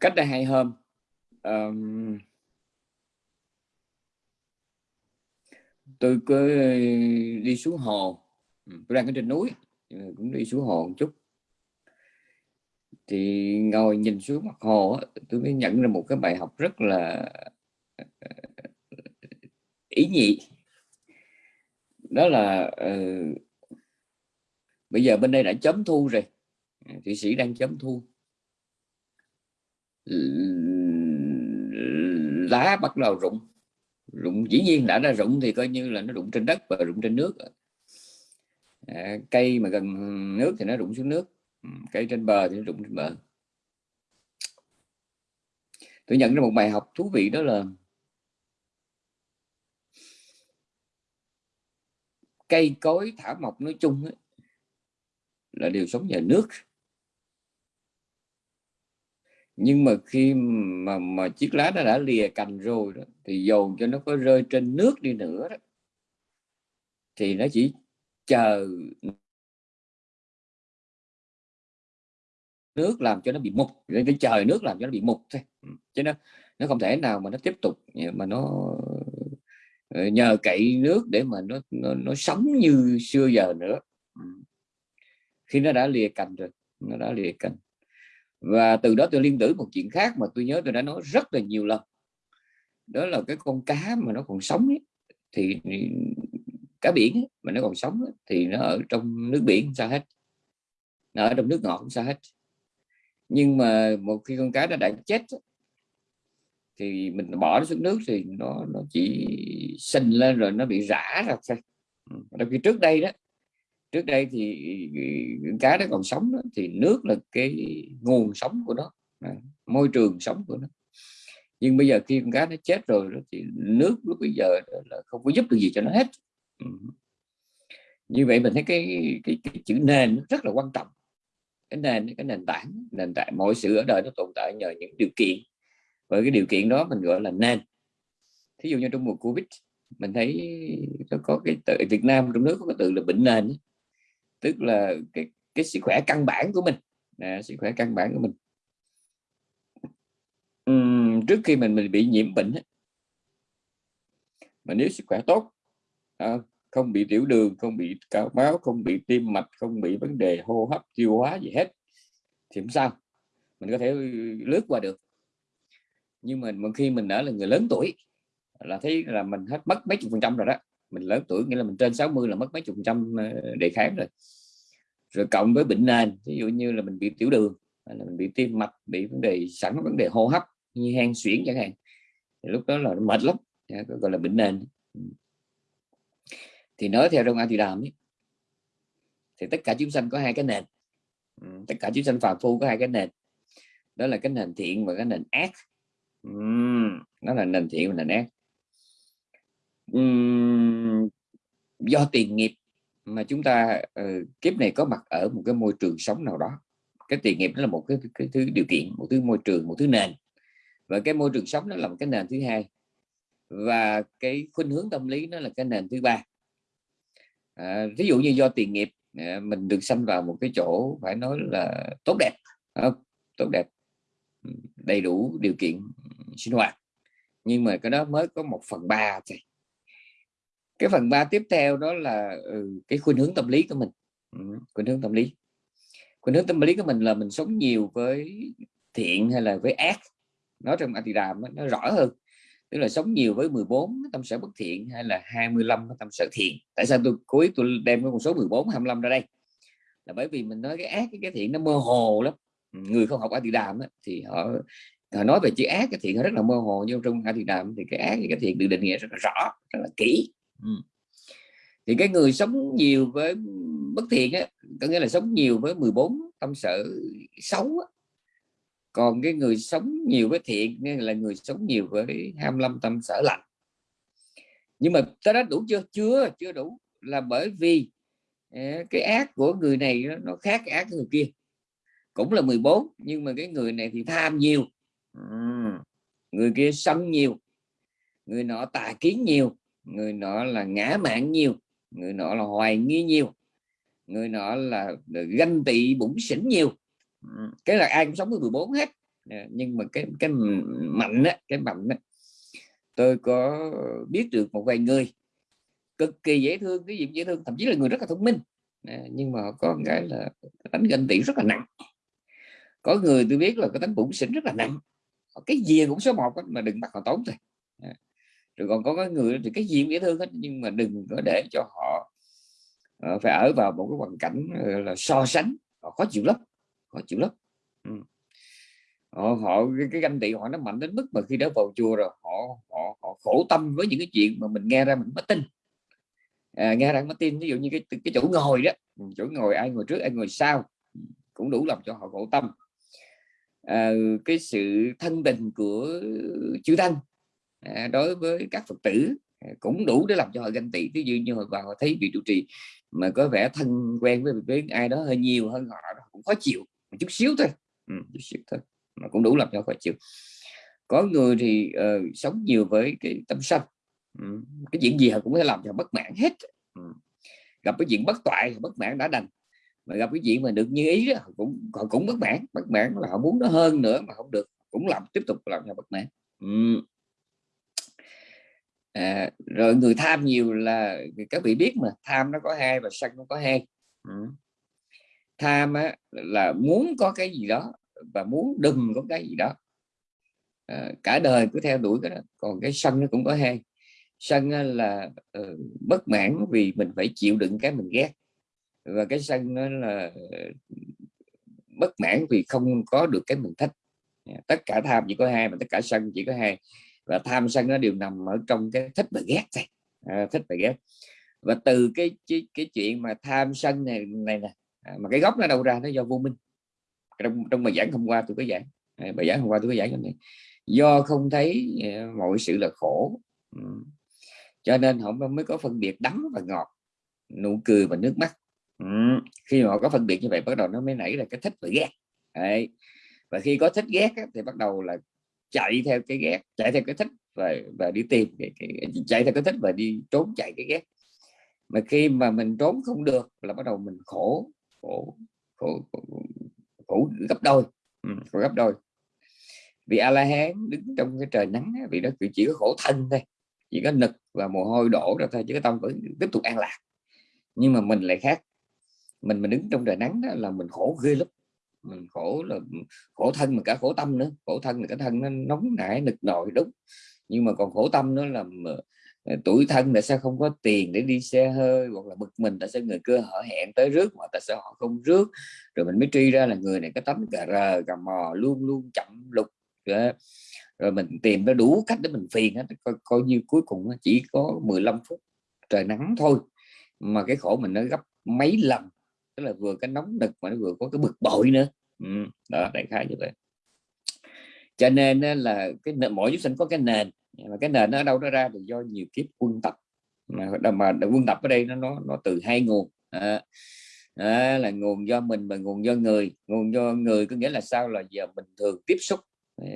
cách đây hai hôm um, tôi cứ đi xuống hồ. Ừ, tôi đang ở trên núi cũng đi xuống hồ một chút. Thì ngồi nhìn xuống mặt hồ tôi mới nhận ra một cái bài học rất là ờ, ý nhị. Đó là uh, bây giờ bên đây đã chấm thu rồi. Ờ, thụy sĩ đang chấm thu lá bắt đầu rụng. Rụng dĩ nhiên đã ra rụng thì coi như là nó rụng trên đất và rụng trên nước. À, cây mà gần nước thì nó rụng xuống nước. Cây trên bờ thì nó rụng trên bờ. Tôi nhận ra một bài học thú vị đó là cây cối thảo mộc nói chung ấy, là đều sống nhờ nước nhưng mà khi mà mà chiếc lá nó đã lìa cành rồi đó, thì dồn cho nó có rơi trên nước đi nữa đó, thì nó chỉ chờ nước làm cho nó bị mục cái trời nước làm cho nó bị mục thôi. Ừ, chứ nó nó không thể nào mà nó tiếp tục mà nó ờ, nhờ cậy nước để mà nó nó, nó sống như xưa giờ nữa. Ừ. Khi nó đã lìa cành rồi nó đã lìa cành và từ đó tôi liên tưởng một chuyện khác mà tôi nhớ tôi đã nói rất là nhiều lần. Đó là cái con cá mà nó còn sống ấy, thì cá biển ấy, mà nó còn sống ấy, thì nó ở trong nước biển sao hết. Nó ở trong nước ngọt sao hết. Nhưng mà một khi con cá nó đã chết thì mình bỏ nó xuống nước thì nó nó chỉ sinh lên rồi nó bị rã ra thôi. Ừ, Đặc biệt trước đây đó trước đây thì ừ, cá nó còn sống đó, thì nước là cái nguồn sống của nó môi trường sống của nó. Nhưng bây giờ khi con cá nó chết rồi đó, thì nước lúc bây giờ là không có giúp được gì cho nó hết. Như vậy mình thấy cái cái, cái chữ nền rất là quan trọng. Cái nền cái nền tảng nền tảng mọi sự ở đời nó tồn tại nhờ những điều kiện. Và cái điều kiện đó mình gọi là nền. Thí dụ như trong mùa covid mình thấy nó có cái từ Việt Nam trong nước có cái từ là bệnh nền tức là cái cái sức khỏe căn bản của mình. À, sức khỏe căn bản của mình. Uhm, trước khi mình mình bị nhiễm bệnh mà nếu sức khỏe tốt à, không bị tiểu đường không bị cao máu không bị tim mạch không bị vấn đề hô hấp tiêu hóa gì hết thì không sao. Mình có thể lướt qua được. Nhưng mà khi mình đã là người lớn tuổi là thấy là mình hết mất mấy chục phần trăm rồi đó mình lớn tuổi nghĩa là mình trên 60 là mất mấy chục phần trăm ờ, đề kháng rồi. Rồi cộng với bệnh nền ví dụ như là mình bị tiểu đường hay là mình bị tim mạch bị vấn đề sẵn vấn đề hô hấp như hen suyễn chẳng hạn thì lúc đó là mệt lắm gọi là bệnh nền. Thì nói theo trong thì đàm ấy, thì tất cả chúng sanh có hai cái nền. Ừ, tất cả chúng sanh phàm phu có hai cái nền đó là cái nền thiện và cái nền ác. Ừ, nó là nền thiện và nền ác do tiền nghiệp mà chúng ta uh, kiếp này có mặt ở một cái môi trường sống nào đó. Cái tiền nghiệp đó là một cái, cái thứ điều kiện một thứ môi trường một thứ nền. Và cái môi trường sống nó là một cái nền thứ hai. Và cái khuynh hướng tâm lý nó là cái nền thứ ba. À, ví dụ như do tiền nghiệp à, mình được sanh vào một cái chỗ phải nói là tốt đẹp à, tốt đẹp đầy đủ điều kiện sinh hoạt. Nhưng mà cái đó mới có một phần ba thôi cái phần ba tiếp theo đó là ừ, cái khuynh hướng tâm lý của mình. Ừ, khuynh hướng tâm lý. Khuynh hướng tâm lý của mình là mình sống nhiều với thiện hay là với ác. Nói trong anti đàm nó rõ hơn. Tức là sống nhiều với 14 tâm sở bất thiện hay là 25 tâm sở thiện. Tại sao tôi cố ý tôi đem cái con số 14 25 ra đây? Là bởi vì mình nói cái ác cái, cái thiện nó mơ hồ lắm. Người không học anti đàm thì họ họ nói về chữ ác cái thiện rất là mơ hồ. Nhưng trong anti đàm thì cái ác cái thiện được định nghĩa rất là rõ rất là kỹ. Ừ. thì cái người sống nhiều với bất thiện á, có nghĩa là sống nhiều với 14 tâm sở xấu á. còn cái người sống nhiều với thiện, nghĩa là người sống nhiều với 25 tâm sở lạnh nhưng mà ta đã đủ chưa? Chưa chưa đủ. Là bởi vì à, cái ác của người này nó khác ác của người kia. Cũng là 14 nhưng mà cái người này thì tham nhiều. Người kia sân nhiều. Người nọ tà kiến nhiều người nọ là ngã mạng nhiều, người nọ là hoài nghi nhiều, người nọ là ganh tị bụng xỉn nhiều. Cái là ai cũng sống với 14 hết. Nhưng mà cái cái mạnh á, cái mạnh á, tôi có biết được một vài người cực kỳ dễ thương, cái gì dễ thương, thậm chí là người rất là thông minh. Nhưng mà có một cái là đánh ganh tị rất là nặng. Có người tôi biết là cái tính bụng xỉn rất là nặng. Cái gì cũng số một mà đừng bắt họ tốn thôi rồi còn có cái người thì cái gì cũng dễ thương hết nhưng mà đừng có để cho họ uh, phải ở vào một cái hoàn cảnh uh, là so sánh. Họ khó chịu lắm họ chịu lắm. Ừ. họ, họ cái, cái ganh tị họ nó mạnh đến mức mà khi đã vào chùa rồi họ họ, họ khổ tâm với những cái chuyện mà mình nghe ra mình mất tin. À, nghe ra mất tin ví dụ như cái cái chỗ ngồi đó ừ, chỗ ngồi ai ngồi trước ai ngồi sau cũng đủ làm cho họ khổ tâm. À, cái sự thân tình của chư tăng À, đối với các phật tử à, cũng đủ để làm cho họ ganh tị. Ví dụ như họ vào họ thấy vị trụ trì mà có vẻ thân quen với, với ai đó hơi nhiều hơn họ cũng khó chịu một chút xíu thôi. Ừ, chút xíu thôi mà cũng đủ làm cho khó chịu. Có người thì uh, sống nhiều với cái tâm sân ừ, cái chuyện gì họ cũng có thể làm cho bất mãn hết. Ừ. gặp cái chuyện bất toại bất mãn đã đành mà gặp cái chuyện mà được như ý đó, cũng họ cũng bất mãn. Bất mãn là họ muốn nó hơn nữa mà không được cũng làm tiếp tục làm cho bất mãn. Ừ à, rồi người tham nhiều là các vị biết mà tham nó có hai và sân nó có hai. Ừ. tham á, là muốn có cái gì đó và muốn đừng có cái gì đó. À, cả đời cứ theo đuổi cái đó còn cái sân nó cũng có hai. Sân là uh, bất mãn vì mình phải chịu đựng cái mình ghét. Và cái sân nó là ờ, bất mãn vì không có được cái mình thích. Tất cả tham chỉ có hai mà tất cả sân chỉ có hai và tham sân nó đều nằm ở trong cái thích và ghét này, à, thích và ghét. Và từ cái cái, cái chuyện mà tham sân này này nè à, mà cái gốc nó đâu ra nó do vô minh. Trong trong bài giảng hôm qua tôi có giảng à, bài giảng hôm qua tôi có giảng này. Do không thấy uh, mọi sự là khổ. Ừ. cho nên họ mới có phân biệt đắng và ngọt nụ cười và nước mắt. Ừ. khi mà họ có phân biệt như vậy bắt đầu nó mới nảy ra cái thích và ghét. Đấy. và khi có thích ghét á, thì bắt đầu là chạy theo cái ghét chạy theo cái thích và và đi tìm cái, cái, chạy theo cái thích và đi trốn chạy cái ghét. Mà khi mà mình trốn không được là bắt đầu mình khổ khổ khổ, khổ, khổ gấp đôi. Ừ, khổ gấp đôi. Vì a la hán đứng trong cái trời nắng vì nó chỉ có khổ thân thôi chỉ có nực và mồ hôi đổ ra thôi chứ cái tâm vẫn tiếp tục an lạc. Nhưng mà mình lại khác. Mình mình đứng trong trời nắng đó là mình khổ ghê lắm mình khổ là khổ thân mà cả khổ tâm nữa. Khổ thân là cái thân nó nóng nảy nực nội, đúng. Nhưng mà còn khổ tâm nữa là ờ, tuổi thân tại sao không có tiền để đi xe hơi hoặc là bực mình tại sao người cơ họ hẹn tới rước mà tại sao họ không rước. Rồi mình mới truy ra là người này có tấm cà rờ cà mò luôn luôn chậm lục rồi mình tìm ra đủ cách để mình phiền hết coi, coi như cuối cùng chỉ có 15 phút trời nắng thôi. Mà cái khổ mình nó gấp mấy lần tức là vừa cái nóng nực mà nó vừa có cái bực bội nữa. Ừ, đó đại khái như vậy. Cho nên là cái mỗi chúng sinh có cái nền mà cái nền nó ở đâu nó ra thì do nhiều kiếp quân tập. Mà mà quân tập ở đây nó nó nó từ hai nguồn. À, à, là nguồn do mình và nguồn do người. Nguồn do người có nghĩa là sao? Là giờ mình thường tiếp xúc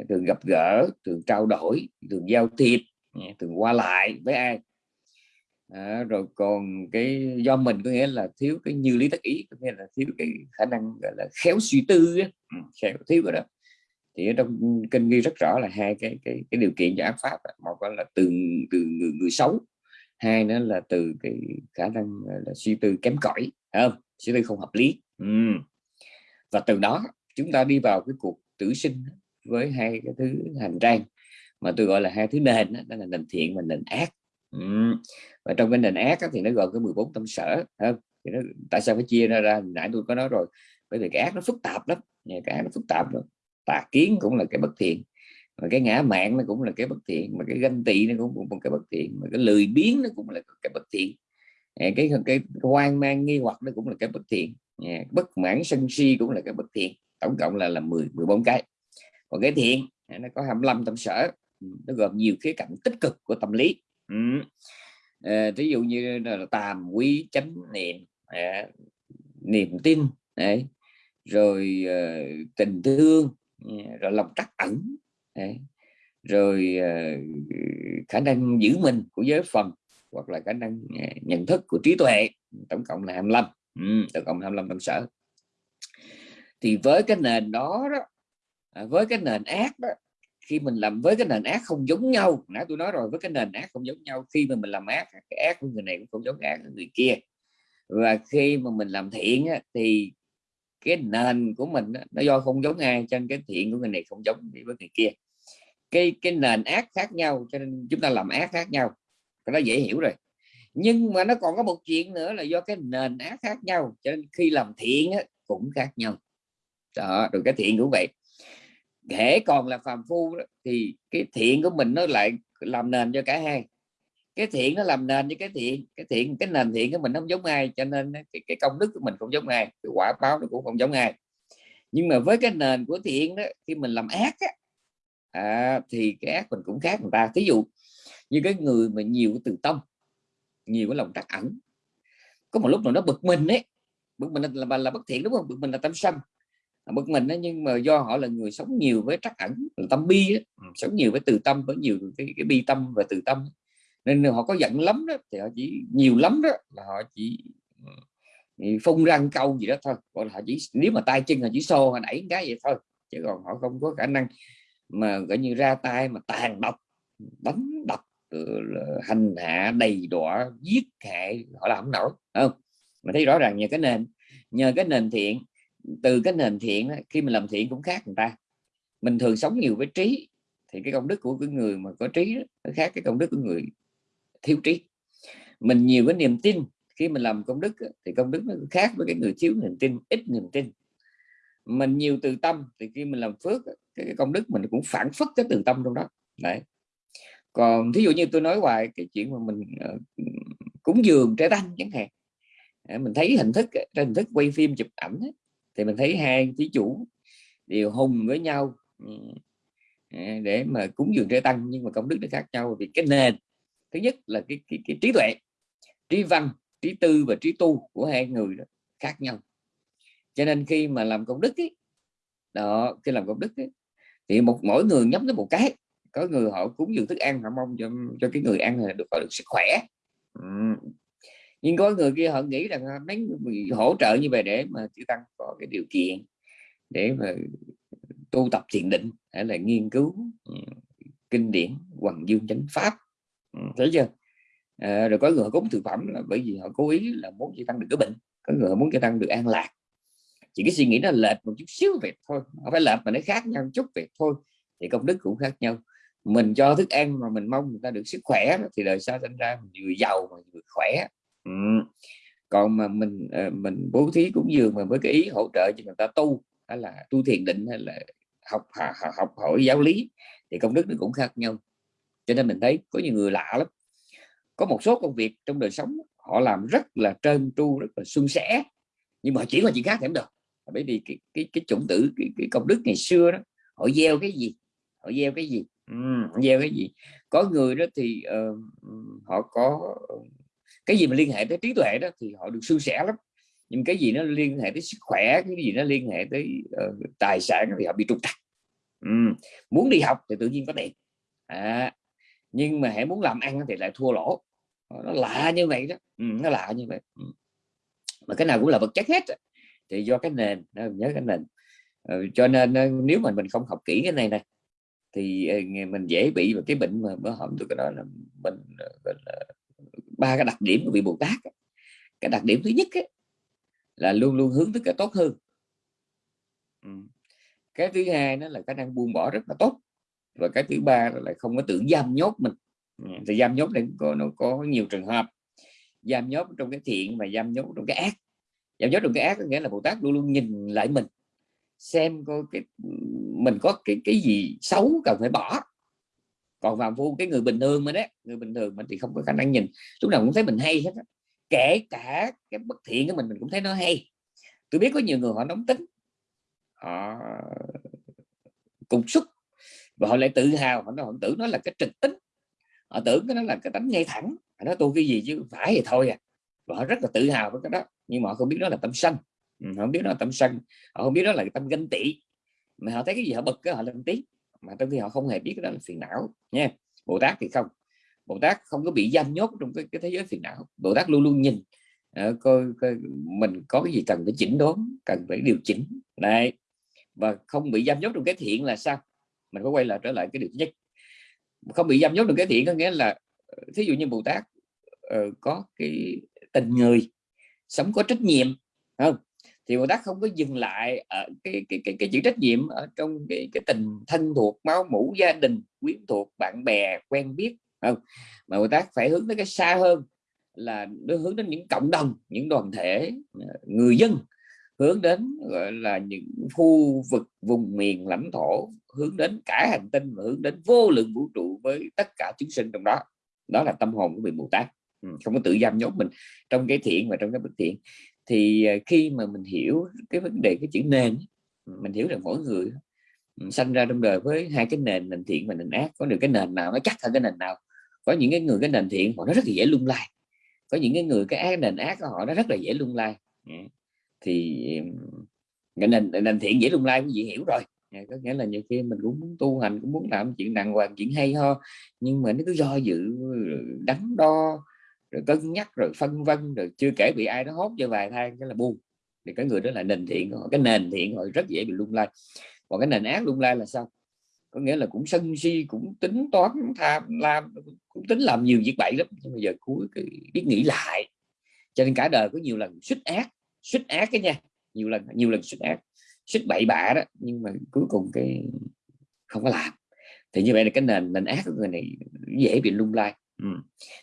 thường gặp gỡ thường trao đổi thường giao thiệp, thường qua lại với ai? À, rồi còn cái do mình có nghĩa là thiếu cái như lý tất ý có nghĩa là thiếu cái khả năng gọi là khéo suy tư ấy. Ừ, khéo thiếu cái đó. Thì ở trong kinh ghi rất rõ là hai cái cái cái điều kiện cho ác pháp một là từ từ người, người xấu hai nữa là từ cái khả năng là suy tư kém cỏi không? Suy tư không hợp lý. Ừ. và từ đó chúng ta đi vào cái cuộc tử sinh với hai cái thứ hành trang mà tôi gọi là hai thứ nền đó, đó là nền thiện và nền ác ừ. và trong cái nền ác thì nó gồm cái 14 tâm sở không? thì nó, tại sao phải chia ra ra? Nãy tôi có nói rồi bởi vì cái ác nó phức tạp lắm cái ác nó phức tạp lắm tà kiến cũng là cái bất thiện mà cái ngã mạng nó cũng là cái bất thiện mà cái ganh tị nó cũng là cái bất thiện mà cái lười biếng nó cũng là cái bất thiện. Cái cái, cái hoang mang nghi hoặc nó cũng là cái bất thiện bất mãn sân si cũng là cái bất thiện. Tổng cộng là là 10 14 cái. Còn cái thiện nó có 25 tâm sở nó gồm nhiều khía cạnh tích cực của tâm lý ừ. à, ví dụ như là tàm quý chánh niệm à, niềm tin đấy rồi à, tình thương rồi lòng trắc ẩn đấy. rồi à, khả năng giữ mình của giới phần hoặc là khả năng ờ, nhận thức của trí tuệ tổng cộng là 25 ừ, tổng cộng 25 tâm sở thì với cái nền đó đó à, với cái nền ác đó khi mình làm với cái nền ác không giống nhau nãy tôi nói rồi với cái nền ác không giống nhau khi mà mình làm ác cái ác của người này cũng không giống ác của người kia. Và khi mà mình làm thiện á, thì cái nền của mình á, nó do không giống ai cho nên cái thiện của người này không giống với người kia. Cái cái nền ác khác nhau cho nên chúng ta làm ác khác nhau. Cái đó dễ hiểu rồi. Nhưng mà nó còn có một chuyện nữa là do cái nền ác khác nhau cho nên khi làm thiện á, cũng khác nhau. Đó rồi cái thiện cũng vậy hễ còn là phàm phu đó, thì cái thiện của mình nó lại làm nền cho cả hai. Cái thiện nó làm nền cho cái thiện cái thiện cái nền thiện của mình không giống ai cho nên cái, cái công đức của mình không giống ai cái quả báo nó cũng không giống ai. Nhưng mà với cái nền của thiện đó khi mình làm ác á, à, thì cái ác mình cũng khác người ta. Ví dụ như cái người mà nhiều cái từ tâm nhiều cái lòng trắc ẩn có một lúc nào nó bực mình ấy bực mình là, là, là bất thiện đúng không? Bực mình là tâm sân bực mình đó, nhưng mà do họ là người sống nhiều với trắc ẩn tâm bi đó, ừ, sống nhiều với từ tâm với nhiều cái, cái bi tâm và từ tâm. Nên họ có giận lắm đó thì họ chỉ nhiều lắm đó là họ chỉ ừ, phun răng câu gì đó thôi. Còn họ chỉ nếu mà tay chân là chỉ xô họ đẩy cái vậy thôi chứ còn họ không có khả năng mà gọi như ra tay mà tàn độc đánh đập hành hạ đầy đọa giết hại họ làm không nổi không? Mà thấy rõ ràng nhờ cái nền nhờ cái nền thiện từ cái nền thiện khi mình làm thiện cũng khác người ta. Mình thường sống nhiều với trí thì cái công đức của cái người mà có trí nó khác cái công đức của người thiếu trí. Mình nhiều cái niềm tin khi mình làm công đức thì công đức nó khác với cái người thiếu niềm tin ít niềm tin. Mình nhiều từ tâm thì khi mình làm phước cái công đức mình cũng phản phất cái từ tâm trong đó. Đấy. Còn thí dụ như tôi nói hoài cái chuyện mà mình uh, cúng dường trái tăng chẳng hạn à, mình thấy hình thức trên hình thức quay phim chụp ảnh thì mình thấy hai thí chủ đều hùng với nhau ừ, à, để mà cúng dường trái tăng nhưng mà công đức nó khác nhau vì cái nền. Thứ nhất là cái, cái, cái trí tuệ trí văn trí tư và trí tu của hai người đó khác nhau. Cho nên khi mà làm công đức ấy, đó khi làm công đức ấy, thì một mỗi người nhắm tới một cái. Có người họ cúng dường thức ăn họ mong cho cho cái người ăn là được được sức khỏe. Ừ nhưng có người kia họ nghĩ rằng à, mấy hỗ trợ như vậy để mà chư tăng có cái điều kiện để mà tu tập thiền định hay là nghiên cứu ừ, kinh điển hoàng dương chánh pháp. Ừ, thấy chưa? À, rồi có người cúng thực phẩm là bởi vì họ cố ý là muốn chư tăng được cái bệnh có người muốn chư tăng được an lạc. Chỉ cái suy nghĩ nó lệch một chút xíu về thôi không phải lệch mà nó khác nhau chút về thôi thì công đức cũng khác nhau. Mình cho thức ăn mà mình mong người ta được sức khỏe thì đời sau sinh ra mình vừa giàu mà vừa khỏe ừ. còn mà mình ờ, mình bố thí cũng dường mà với cái ý hỗ trợ cho người ta tu hay là tu thiền định hay là học học hỏi giáo lý thì công đức nó cũng khác nhau. Cho nên mình thấy có nhiều người lạ lắm. Có một số công việc trong đời sống họ làm rất là trơn tru rất là suôn sẻ nhưng mà chỉ là chuyện khác thì không được. Bởi vì cái cái cái chủng tử cái, cái công đức ngày xưa đó họ gieo cái gì? Họ gieo cái gì? Ừ, gieo cái gì? Có người đó thì uh, họ có cái gì mà liên hệ tới trí tuệ đó thì họ được suôn sẻ lắm. Nhưng cái gì nó liên hệ tới sức khỏe cái gì nó liên hệ tới uh, tài sản thì họ bị trục trặc. Uhm. muốn đi học thì tự nhiên có tiền. À, nhưng mà hãy muốn làm ăn thì lại thua lỗ. Ờ, nó lạ như vậy đó. Ừ, nó lạ như vậy. Ừ. mà cái nào cũng là vật chất hết thì do cái nền nhớ cái nền. Ừ, cho nên nếu mà mình không học kỹ cái này này thì mình dễ bị một cái bệnh mà bữa hôm tôi cái đó là mình mình ba cái đặc điểm của vị Bồ Tát cái đặc điểm thứ nhất ấy, là luôn luôn hướng tới cái tốt hơn. Ừ. cái thứ hai nó là khả năng buông bỏ rất là tốt. Và cái thứ ba là lại không có tưởng giam nhốt mình. Ừ, thì giam nhốt này có nó có nhiều trường hợp. Giam nhốt trong cái thiện và giam nhốt trong cái ác. Giam nhốt trong cái ác có nghĩa là Bồ Tát luôn luôn nhìn lại mình. Xem coi cái mình có cái cái gì xấu cần phải bỏ còn vào vô cái người bình thường mà đấy người bình thường mình thì không có khả năng nhìn. Lúc nào cũng thấy mình hay hết đó. kể cả cái bất thiện của mình mình cũng thấy nó hay. Tôi biết có nhiều người họ nóng tính. Họ cùng xúc. Và họ lại tự hào họ, nói họ tưởng nó là cái trực tính. Họ tưởng cái nó là cái tánh ngay thẳng. Họ nói tôi cái gì chứ? Phải thì thôi à. Và họ rất là tự hào với cái đó. Nhưng mà họ không biết đó là tâm sân. Ừ, họ không biết đó là tâm sân. Họ không biết đó là tâm ganh tị. Mà họ thấy cái gì họ bực cái họ lên tiếng mà trong khi họ không hề biết đó là phiền não nha. Bồ tát thì không. Bồ tát không có bị giam nhốt trong cái, cái thế giới phiền não. Bồ tát luôn luôn nhìn uh, coi, coi mình có cái gì cần phải chỉnh đốn cần phải điều chỉnh. Này và không bị giam nhốt trong cái thiện là sao? Mình có quay lại trở lại cái điều nhất. Không bị giam nhốt trong cái thiện có nghĩa là ờ, thí dụ như Bồ Tát uh, có cái tình người sống có trách nhiệm không? Thì Bồ Tát không có dừng lại ở cái cái cái, cái chữ trách nhiệm ở trong cái cái tình thân thuộc máu mủ gia đình quyến thuộc bạn bè quen biết. Không mà Bồ Tát phải hướng tới cái xa hơn là nó hướng đến những cộng đồng những đoàn thể ờ, người dân hướng đến gọi là những khu vực vùng miền lãnh thổ hướng đến cả hành tinh và hướng đến vô lượng vũ trụ với tất cả chúng sinh trong đó. Đó là tâm hồn của vị Bồ Tát. Ừ, không có tự giam nhốt mình trong cái thiện và trong cái bất thiện thì à, khi mà mình hiểu cái vấn đề, cái chữ nền mình hiểu rằng mỗi người sanh ra trong đời với hai cái nền nền thiện và nền ác. Có được cái nền nào nó chắc hơn cái nền nào. Có những cái người cái nền thiện họ nó rất là dễ lung lay có những cái người cái ác, nền ác của họ nó rất là dễ lung lay dạ. thì cái nền nền thiện dễ lung lay quý vị hiểu rồi. Dạ, có nghĩa là nhiều khi mình cũng muốn tu hành, cũng muốn làm chuyện đàng hoàng, chuyện hay ho, nhưng mà nó cứ do dự đắn đo rồi cân nhắc, rồi phân vân, rồi chưa kể bị ai đó hốt cho vài thang cái là buông. Thì cái người đó là nền thiện họ cái nền thiện họ rất dễ bị lung lay. Còn cái nền ác lung lay là sao? Có nghĩa là cũng sân si, cũng tính toán tham, lam, cũng tính làm nhiều việc bậy lắm, nhưng mà giờ cuối cái biết nghĩ lại. Cho nên cả đời có nhiều lần xuất ác xuất ác cái nha, nhiều lần nhiều lần xuất ác xuất bậy bạ đó, nhưng mà cuối cùng cái không có làm. Thì như vậy là cái nền nền ác của người này dễ bị lung lay ừ.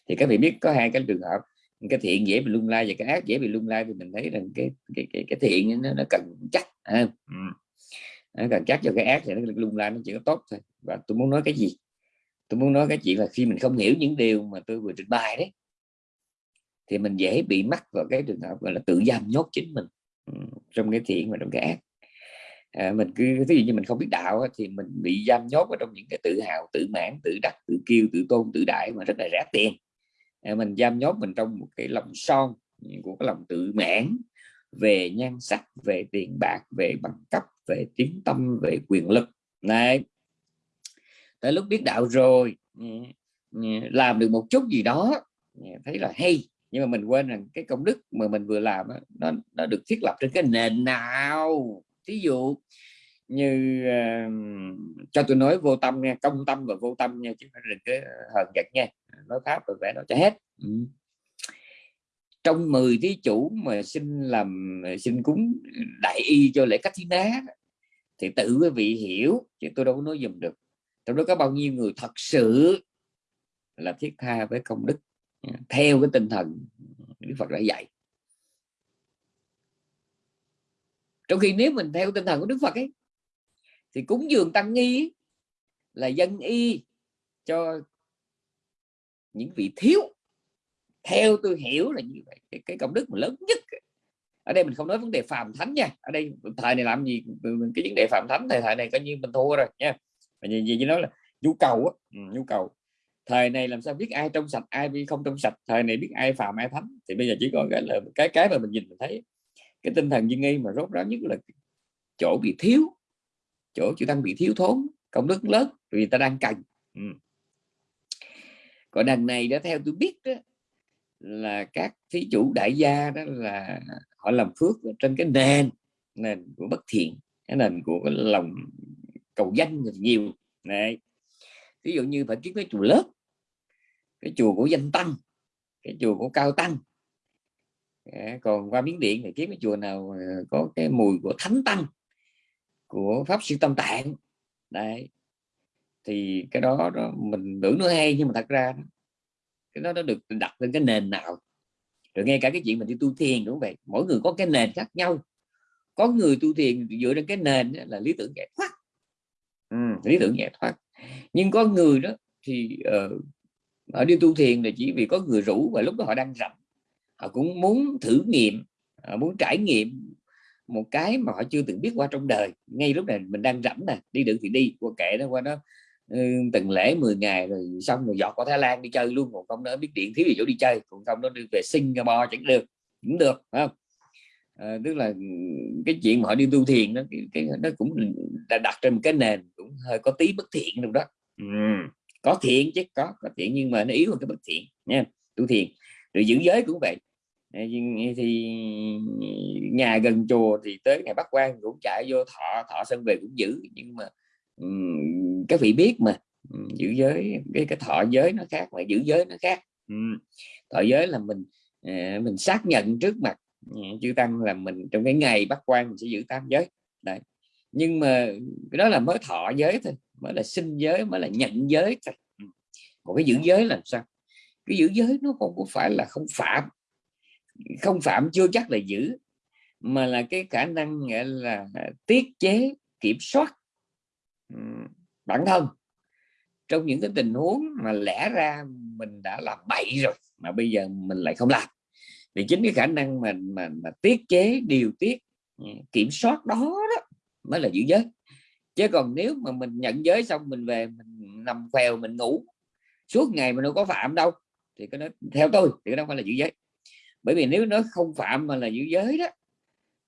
thì các vị biết có hai cái trường hợp cái thiện dễ bị lung lai và cái ác dễ bị lung lai thì mình thấy rằng cái cái cái, cái thiện nó, nó cần chắc à, ừ. nó cần chắc cho cái ác thì nó lung lai nó chỉ có tốt thôi và tôi muốn nói cái gì tôi muốn nói cái chuyện là khi mình không hiểu những điều mà tôi vừa trình bày đấy thì mình dễ bị mắc vào cái trường hợp gọi là tự giam nhốt chính mình ừ, trong cái thiện và trong cái ác à, mình cứ ví dụ như mình không biết đạo thì mình bị giam nhốt ở trong những cái tự hào tự mãn tự đắc tự kiêu tự tôn tự đại mà rất là rẻ tiền. À, mình giam nhốt mình trong một cái lòng son của cái lòng tự mãn về nhan sắc về tiền bạc về bằng cấp về tiếng tâm về quyền lực. Này tới lúc biết đạo rồi ừ, ừ, làm được một chút gì đó ừ, thấy là hay. Nhưng mà mình quên rằng cái công đức mà mình vừa làm nó nó được thiết lập trên cái nền nào thí dụ như uh, cho tôi nói vô tâm nha công tâm và vô tâm nha chứ phải đừng cái hờn giật nha. Ờ, nói pháp rồi vẽ nó cho hết. Ừ. trong 10 thí chủ mà xin làm ờ, xin cúng đại y cho lễ cách thí ná thì tự quý vị hiểu chứ tôi đâu có nói dùm được. Trong đó có bao nhiêu người thật sự là thiết tha với công đức theo cái tinh thần Đức Phật đã dạy. Trong khi nếu mình theo tinh thần của Đức Phật ấy thì cúng dường tăng nghi là dân y cho những vị thiếu. Theo tôi hiểu là như vậy. Cái, cái công đức mà lớn nhất ở đây mình không nói vấn đề phàm thánh nha. Ở đây thời này làm gì? Cái vấn đề phàm thánh thời thời này coi như mình thua rồi nha. Và gì, gì nói là nhu cầu á. Ừ, nhu cầu. Thời này làm sao biết ai trong sạch ai không trong sạch? Thời này biết ai phàm ai thánh. Thì bây giờ chỉ còn cái là cái cái mà mình nhìn mình thấy cái tinh thần duyên nghi mà rốt ráo nhất là chỗ bị thiếu chỗ chữ tăng bị thiếu thốn công đức lớn vì ta đang cần. Ừ. còn đằng này đã theo tôi biết đó, là các thí chủ đại gia đó là họ làm phước trên cái nền nền của bất thiện cái nền của cái lòng cầu danh nhiều. Này ví dụ như phải kiếm cái chùa lớp cái chùa của danh tăng cái chùa của cao tăng còn qua miếng điện thì kiếm cái chùa nào có cái mùi của thánh tăng của pháp sư tâm tạng. Đây thì cái đó, đó mình tưởng nó hay nhưng mà thật ra cái đó nó được đặt lên cái nền nào. Rồi nghe cả cái chuyện mình đi tu thiền cũng vậy mỗi người có cái nền khác nhau. Có người tu thiền dựa trên cái nền là lý tưởng giải thoát. Ừ, lý tưởng giải thoát. Nhưng có người đó thì uh, họ đi tu thiền là chỉ vì có người rủ và lúc đó họ đang rảnh họ cũng muốn thử nghiệm họ muốn trải nghiệm một cái mà họ chưa từng biết qua trong đời. Ngay lúc này mình đang rảnh nè đi được thì đi. Qua kệ nó qua đó ừ, từng lễ 10 ngày rồi xong rồi dọt qua Thái Lan đi chơi luôn. Còn không nó biết điện thiếu gì chỗ đi chơi. Còn không nó đi về Singapore chẳng được. Cũng được phải không? À, tức là cái chuyện mà họ đi tu thiền nó cái, cái nó cũng đã đặt trên một cái nền cũng hơi có tí bất thiện trong đó. Ừ. có thiện chứ có có thiện nhưng mà nó yếu hơn cái bất thiện nha. Tu thiền. Rồi giữ giới cũng vậy thì nhà gần chùa thì tới ngày bắt quan cũng chạy vô thọ thọ sân về cũng giữ. Nhưng mà um, các vị biết mà giữ giới cái cái thọ giới nó khác mà giữ giới nó khác. Um, thọ giới là mình uh, mình xác nhận trước mặt uh, chư tăng là mình trong cái ngày bắt quan mình sẽ giữ tam giới. Đấy. Nhưng mà cái đó là mới thọ giới thôi mới là sinh giới mới là nhận giới thôi. Còn cái giữ giới là sao? Cái giữ giới nó không có phải là không phạm không phạm chưa chắc là giữ mà là cái khả năng nghĩa là à, tiết chế kiểm soát bản thân. Trong những cái tình huống mà lẽ ra mình đã làm bậy rồi mà bây giờ mình lại không làm thì chính cái khả năng mà mà, mà tiết chế điều tiết ừ, kiểm soát đó, đó mới là giữ giới. Chứ còn nếu mà mình nhận giới xong mình về mình nằm khèo mình ngủ suốt ngày mình đâu có phạm đâu thì cái đó theo tôi thì cái đó phải là giữ giới bởi vì nếu nó không phạm mà là giữ giới đó,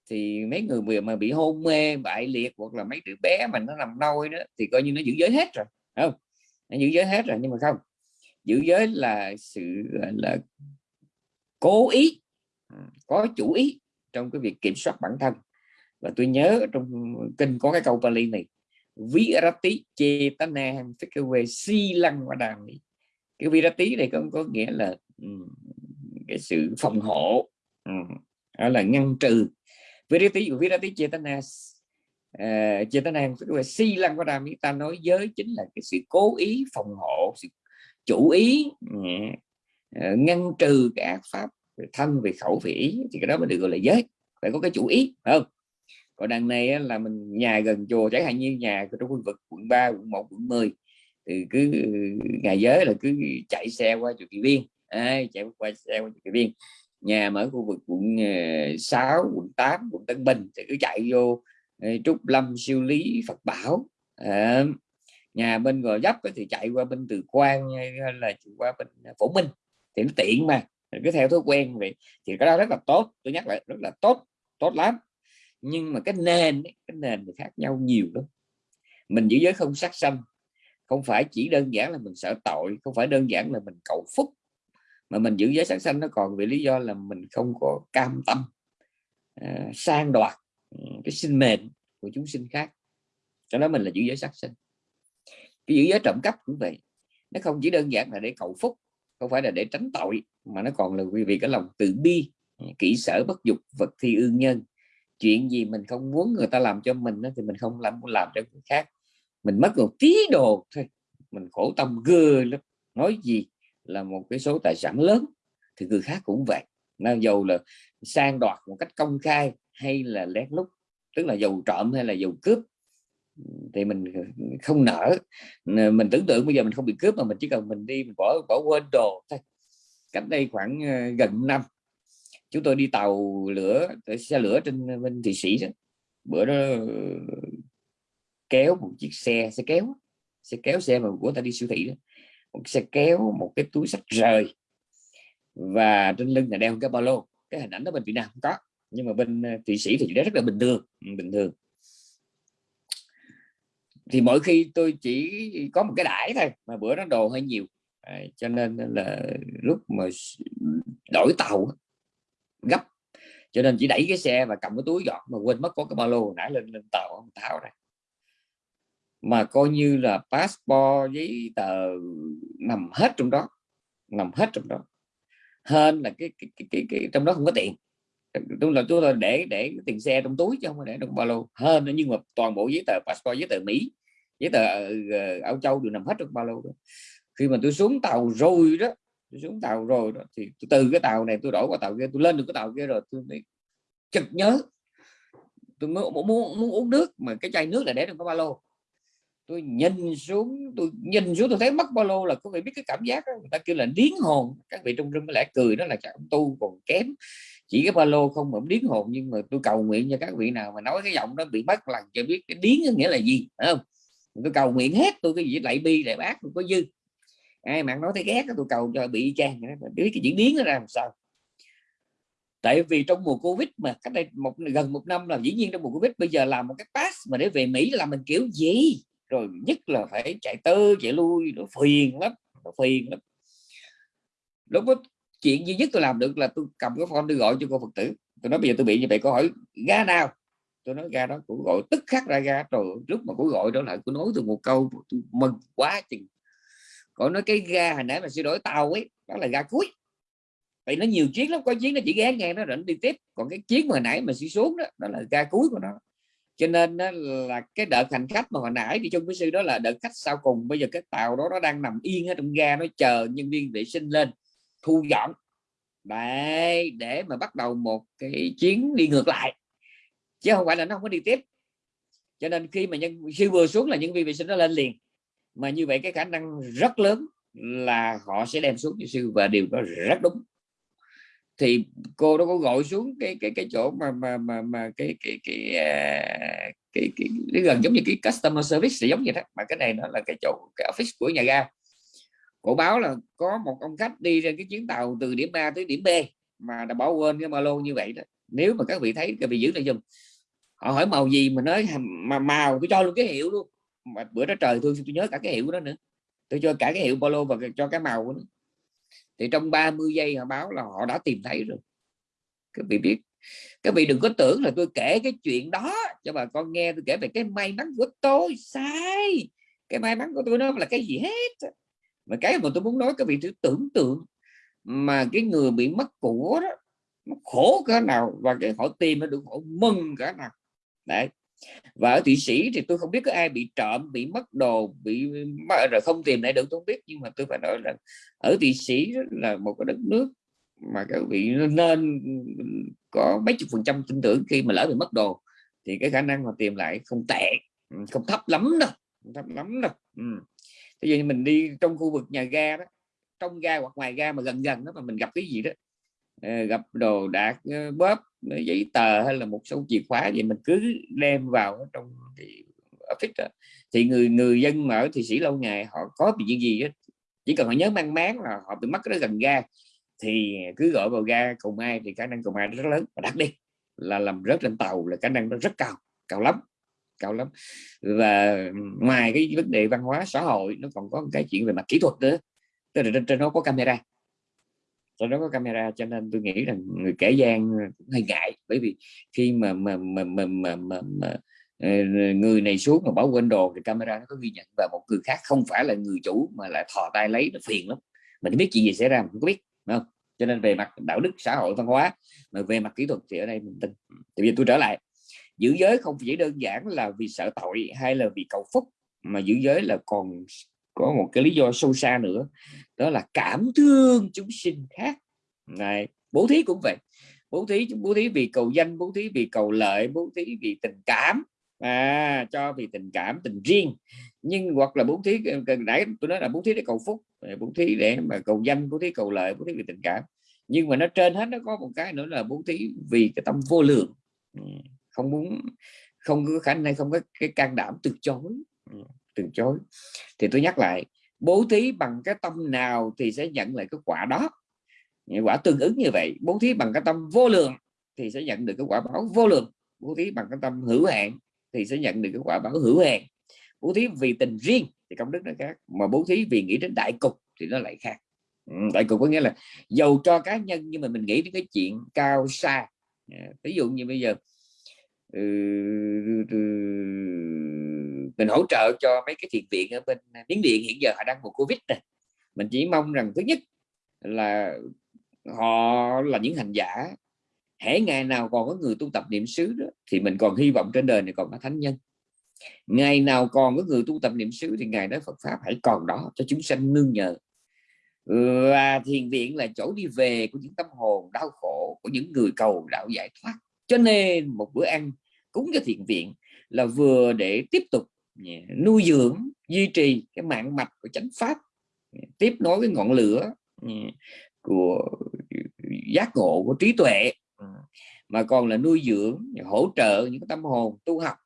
thì mấy người mà bị hôn mê, bại liệt hoặc là mấy đứa bé mà nó nằm nôi đó, thì coi như nó giữ giới hết rồi không? Nó giữ giới hết rồi, nhưng mà không. Giữ giới là sự là, cố ý, có chủ ý trong cái việc kiểm soát bản thân. Và tôi nhớ trong kinh có cái câu Pali này virati chetanam phikawe si lăng và đàm cái virati này có có nghĩa là cái sự phòng hộ. Đó là ngăn trừ. Virati của virati chetana uh, chetana phikawe si lăng và đàm ta nói giới chính là cái sự cố ý phòng hộ sự chủ ý uh, ngăn trừ cái ác pháp về thân về khẩu về ý thì cái đó mới được gọi là giới. Phải có cái chủ ý phải không? Còn đằng này là mình nhà gần chùa chẳng hạn như nhà trong khu vực quận 3 quận 1 quận 10 thì cứ ngày giới là cứ chạy xe qua chùa Kỳ Viên à, chạy qua xe qua chùa Viên. Nhà mà ở khu vực quận ờ, 6 quận 8 quận Tân Bình thì cứ chạy vô ờ, Trúc Lâm siêu lý Phật Bảo. À, nhà bên gò dấp thì chạy qua bên Từ Quang hay là qua bên Phổ Minh. Thì nó tiện mà cứ theo thói quen vậy. Thì cái đó rất là tốt tôi nhắc lại rất là tốt tốt lắm. Nhưng mà cái nền cái nền thì khác nhau nhiều lắm. Mình giữ giới không sát sanh không phải chỉ đơn giản là mình sợ tội không phải đơn giản là mình cầu phúc mà mình giữ giới sát sanh nó còn vì lý do là mình không có cam tâm uh, sang đoạt ừ, cái sinh mệnh của chúng sinh khác. Cho đó mình là giữ giới sát sanh. Cái giữ giới trộm cắp cũng vậy. Nó không chỉ đơn giản là để cầu phúc không phải là để tránh tội mà nó còn là vì cái lòng từ bi ừ, kỹ sở bất dục vật thi ương nhân. Chuyện gì mình không muốn người ta làm cho mình thì mình không làm làm cho người khác. Mình mất một tí đồ thôi mình khổ tâm gơ lắm. Nói gì là một cái số tài sản lớn, thì người khác cũng vậy. Nào dầu là sang đoạt một cách công khai hay là lén lút, tức là dầu trộm hay là dầu cướp, thì mình không nở mình tưởng tượng bây giờ mình không bị cướp mà mình chỉ cần mình đi mình bỏ bỏ quên đồ thôi. Cách đây khoảng ờ, gần năm, chúng tôi đi tàu lửa xe lửa trên bên Thị sĩ đó. Bữa đó, kéo một chiếc xe xe kéo xe kéo xe mà của ta đi siêu thị đó một xe kéo một cái túi sách rời. Và trên lưng là đeo cái ba lô. Cái hình ảnh đó bên Việt Nam không có. Nhưng mà bên ờ, thụy sĩ thì rất là bình thường. Ừ, bình thường. Thì mỗi khi tôi chỉ có một cái đải thôi mà bữa nó đồ hơi nhiều. À, cho nên là lúc mà đổi tàu gấp. Cho nên chỉ đẩy cái xe và cầm cái túi giọt mà quên mất có cái ba lô nãy lên lên tàu tháo ra mà coi như là passport giấy tờ nằm hết trong đó nằm hết trong đó. Hơn là cái cái, cái, cái, cái trong đó không có tiền. Đúng là tôi là để để tiền xe trong túi chứ không phải để trong ba lô. Hơn nhưng mà toàn bộ giấy tờ passport giấy tờ mỹ giấy tờ uh, Âu Châu đều nằm hết trong ba lô đó. Khi mà tôi xuống tàu rồi đó tôi xuống tàu rồi đó, thì từ cái tàu này tôi đổi qua tàu kia tôi lên được cái tàu kia rồi tôi chực nhớ. Tôi muốn, muốn, muốn uống nước mà cái chai nước là để trong cái ba lô tôi nhìn xuống, tôi nhìn xuống, tôi thấy mất ba lô là có vị biết cái cảm giác đó. người ta kêu là điến hồn. Các vị trong rừng có lẽ cười đó là chẳng tu còn kém. Chỉ cái ba lô không mà điến hồn, nhưng mà tôi cầu nguyện cho các vị nào mà nói cái giọng đó bị mất lần cho biết cái điến nghĩa là gì, phải không? Tôi cầu nguyện hết, tôi cái gì lại bi lại bác, tôi có dư. Ai mà nói thấy ghét tôi cầu cho bị trang biết cái diễn biến nó ra làm sao. Tại vì trong mùa covid mà, cách đây một, gần một năm là dĩ nhiên trong mùa covid bây giờ làm một cái pass mà để về mỹ là mình kiểu gì? Rồi nhất là phải chạy tơ chạy lui, nó phiền lắm, nó phiền lắm. Lúc đó chuyện duy nhất tôi làm được là tôi cầm cái phone tôi gọi cho cô phật tử. Tôi nói bây giờ tôi bị như vậy có hỏi, ga nào? Tôi nói, ga đó. Cũng gọi tức khắc ra ga. Rồi lúc mà cô gọi đó lại cô nói tôi một câu, tôi mừng quá chừng. Cô nói cái ga hồi nãy mà sửa đổi tàu ấy, đó là ga cuối. Vậy nó nhiều chuyến lắm, có chuyến nó chỉ ghé nghe nó rảnh đi tiếp. Còn cái chuyến mà nãy mà sửa xuống đó đó là ga cuối của nó cho nên đó là cái đợt hành khách mà hồi nãy đi chung với sư đó là đợt khách sau cùng. Bây giờ cái tàu đó nó đang nằm yên ở trong ga, nó chờ nhân viên vệ sinh lên, thu dọn. Đấy, để mà bắt đầu một cái chuyến đi ngược lại. Chứ không phải là nó không có đi tiếp. Cho nên khi mà nhân, khi vừa xuống là nhân viên vệ sinh nó lên liền. Mà như vậy cái khả năng rất lớn là họ sẽ đem xuống cho sư và điều đó rất đúng thì cô đó có gọi xuống cái cái cái chỗ mà mà mà, mà cái cái cái, cái, cái, cái, cái gần giống như cái customer service thì giống như thế mà cái này nó là cái chỗ cái office của nhà ga. Cổ báo là có một ông khách đi trên cái chuyến tàu từ điểm A tới điểm B mà đã bỏ quên cái ba lô như vậy đó. Nếu mà các vị thấy các vị giữ lại dùm họ hỏi màu gì mà nói mà màu tôi cho luôn cái hiệu luôn. Mà bữa đó trời tôi tôi nhớ cả cái hiệu đó nữa. Tôi cho cả cái hiệu ba lô và cho cái màu nữa thì trong 30 giây họ báo là họ đã tìm thấy rồi. Các vị biết, các vị đừng có tưởng là tôi kể cái chuyện đó cho bà con nghe, tôi kể về cái may mắn của tôi. Sai! Cái may mắn của tôi nó là cái gì hết? Mà cái mà tôi muốn nói, các vị thử tưởng tượng mà cái người bị mất của đó, nó khổ cỡ nào và cái họ tìm nó được, họ mừng cỡ nào. Đấy và ở thụy sĩ thì tôi không biết có ai bị trộm, bị mất đồ, bị rồi không tìm lại được, tôi không biết nhưng mà tôi phải nói là ở thụy sĩ là một cái đất nước mà các vị nên có mấy chục phần trăm tin tưởng khi mà lỡ bị mất đồ thì cái khả năng mà tìm lại không tệ ừ, không thấp lắm đâu, không thấp lắm đâu ừ. thế giờ mình đi trong khu vực nhà ga đó, trong ga hoặc ngoài ga mà gần gần đó mà mình gặp cái gì đó Ờ, gặp đồ đạc ờ, bóp ờ, giấy tờ hay là một số chìa khóa gì mình cứ đem vào trong cái office đó. thì người người dân mà ở sĩ lâu ngày họ có bị chuyện gì đó, chỉ cần họ nhớ mang máng là họ bị mất cái gần ga. Thì cứ gọi vào ga cầu mai thì khả năng cầu mai rất lớn. Và đặc biệt là làm rớt lên tàu là khả năng nó rất cao cao lắm cao lắm. Và ngoài cái vấn đề văn hóa xã hội nó còn có cái chuyện về mặt kỹ thuật nữa. Tức là trên, trên nó có camera trên đó có camera cho nên tôi nghĩ rằng người kể gian cũng hơi ngại. Bởi vì khi mà mà mà mà, mà, mà, mà ờ, người này xuống mà bỏ quên đồ thì camera nó có ghi nhận. Và một người khác không phải là người chủ mà lại thò tay lấy nó phiền lắm. Mình biết chuyện gì xảy ra mình không biết không? Cho nên về mặt đạo đức xã hội văn hóa mà về mặt kỹ thuật thì ở đây mình tin. Thì bây giờ tôi trở lại giữ giới không chỉ đơn giản là vì sợ tội hay là vì cầu phúc mà giữ giới là còn có một cái lý do sâu xa nữa đó là cảm thương chúng sinh khác. Này bố thí cũng vậy. Bố thí bố thí vì cầu danh bố thí vì cầu lợi bố thí vì tình cảm. À, cho vì tình cảm tình riêng. Nhưng hoặc là bố thí cần nãy tôi nói là bố thí để cầu phúc bố thí để mà cầu danh bố thí cầu lợi bố thí vì tình cảm. Nhưng mà nó trên hết nó có một cái nữa là bố thí vì cái tâm vô lượng. Ừ, không muốn không có khả năng không có cái can đảm từ chối. Ừ từ chối. Thì tôi nhắc lại bố thí bằng cái tâm nào thì sẽ nhận lại cái quả đó. Quả tương ứng như vậy bố thí bằng cái tâm vô lượng thì sẽ nhận được cái quả báo vô lượng. Bố thí bằng cái tâm hữu hạn thì sẽ nhận được cái quả báo hữu hạn. Bố thí vì tình riêng thì công đức nó khác mà bố thí vì nghĩ đến đại cục thì nó lại khác. Ừ, đại cục có nghĩa là dầu cho cá nhân nhưng mà mình nghĩ đến cái chuyện cao xa. Dạ, ví dụ như bây giờ ừ, ừ, ừ mình hỗ trợ cho mấy cái thiện viện ở bên miến điện hiện giờ họ đang một covid này mình chỉ mong rằng thứ nhất là họ là những hành giả hễ ngày nào còn có người tu tập niệm xứ đó, thì mình còn hy vọng trên đời này còn có thánh nhân. Ngày nào còn có người tu tập niệm xứ thì ngày đó Phật pháp hãy còn đó cho chúng sanh nương nhờ. Và thiền viện là chỗ đi về của những tâm hồn đau khổ của những người cầu đạo giải thoát. Cho nên một bữa ăn cúng cho thiền viện là vừa để tiếp tục nuôi dưỡng duy trì cái mạng mạch của chánh pháp. Tiếp nối cái ngọn lửa của giác ngộ của trí tuệ. Mà còn là nuôi dưỡng hỗ trợ những tâm hồn tu học.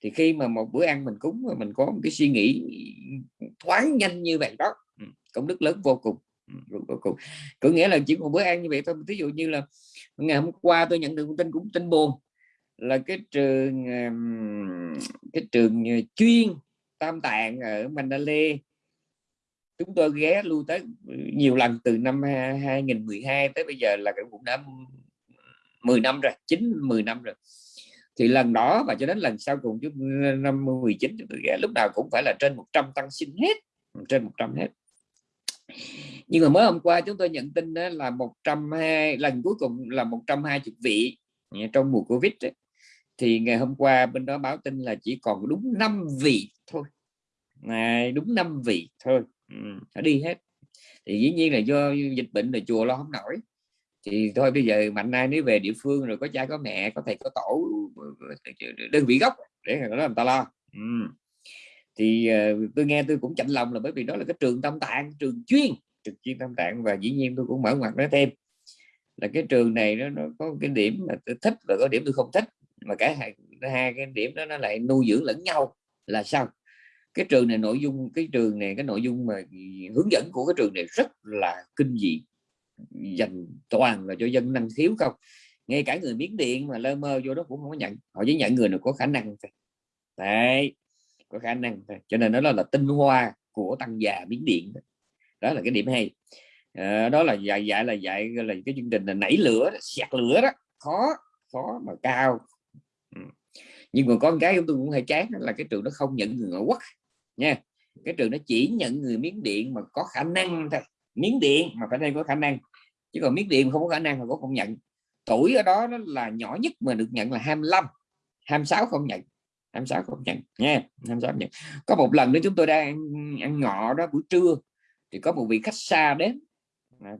Thì khi mà một bữa ăn mình cúng mà mình có một cái suy nghĩ thoáng nhanh như vậy đó công đức lớn vô cùng. Vô cùng. Có nghĩa là chỉ một bữa ăn như vậy thôi. Ví dụ như là ngày hôm qua tôi nhận được thông tin cũng tin buồn là cái trường cái trường ờ, chuyên tam tạng ở Mandalay. Chúng tôi ghé lưu tới nhiều lần từ năm 2012 tới bây giờ là cũng đã 10 năm rồi 9 10 năm rồi. Thì lần đó và cho đến lần sau cùng chúng năm 19 chúng tôi ghé, lúc nào cũng phải là trên 100 tăng sinh hết, trên 100 hết. Nhưng mà mới hôm qua chúng tôi nhận tin là 120 lần cuối cùng là 120 vị trong mùa Covid ấy thì ngày hôm qua bên đó báo tin là chỉ còn đúng 5 vị thôi. Này đúng 5 vị thôi. Ừ, đi hết. Thì dĩ nhiên là do dịch bệnh là chùa lo không nổi. Thì thôi bây giờ mạnh ai nếu về địa phương rồi có cha có mẹ có thầy có tổ đơn vị gốc để đó làm ta lo. Ừ. thì uh, tôi nghe tôi cũng chạnh lòng là bởi vì đó là cái trường tâm tạng trường chuyên trường chuyên tâm tạng và dĩ nhiên tôi cũng mở ngoặt nói thêm là cái trường này nó, nó có cái điểm mà tôi thích và có điểm tôi không thích mà cả hai, hai cái điểm đó nó lại nuôi dưỡng lẫn nhau là sao? Cái trường này nội dung cái trường này cái nội dung mà hướng dẫn của cái trường này rất là kinh dị. Dành toàn là cho dân năng thiếu không? Ngay cả người miếng điện mà lơ mơ vô đó cũng không có nhận. Họ chỉ nhận người nào có khả năng thôi. Đấy có khả năng thôi. Cho nên nó là, là tinh hoa của tăng già miếng điện đó. Là cái điểm hay. À, đó là dạy dạy là dạy là cái chương trình là nảy lửa sạc lửa đó. Khó khó mà cao nhưng mà con cái chúng tôi cũng hay chán là cái trường nó không nhận người ngoại quốc nha. Cái trường nó chỉ nhận người miếng điện mà có khả năng thôi. Miếng điện mà phải đây có khả năng. Chứ còn miếng điện không có khả năng mà có không nhận. Tuổi ở đó nó là nhỏ nhất mà được nhận là 25 26 không nhận. 26 không nhận nha. 26 nhận. Có một lần nữa chúng tôi đang ăn, ăn ngọ đó buổi trưa thì có một vị khách xa đến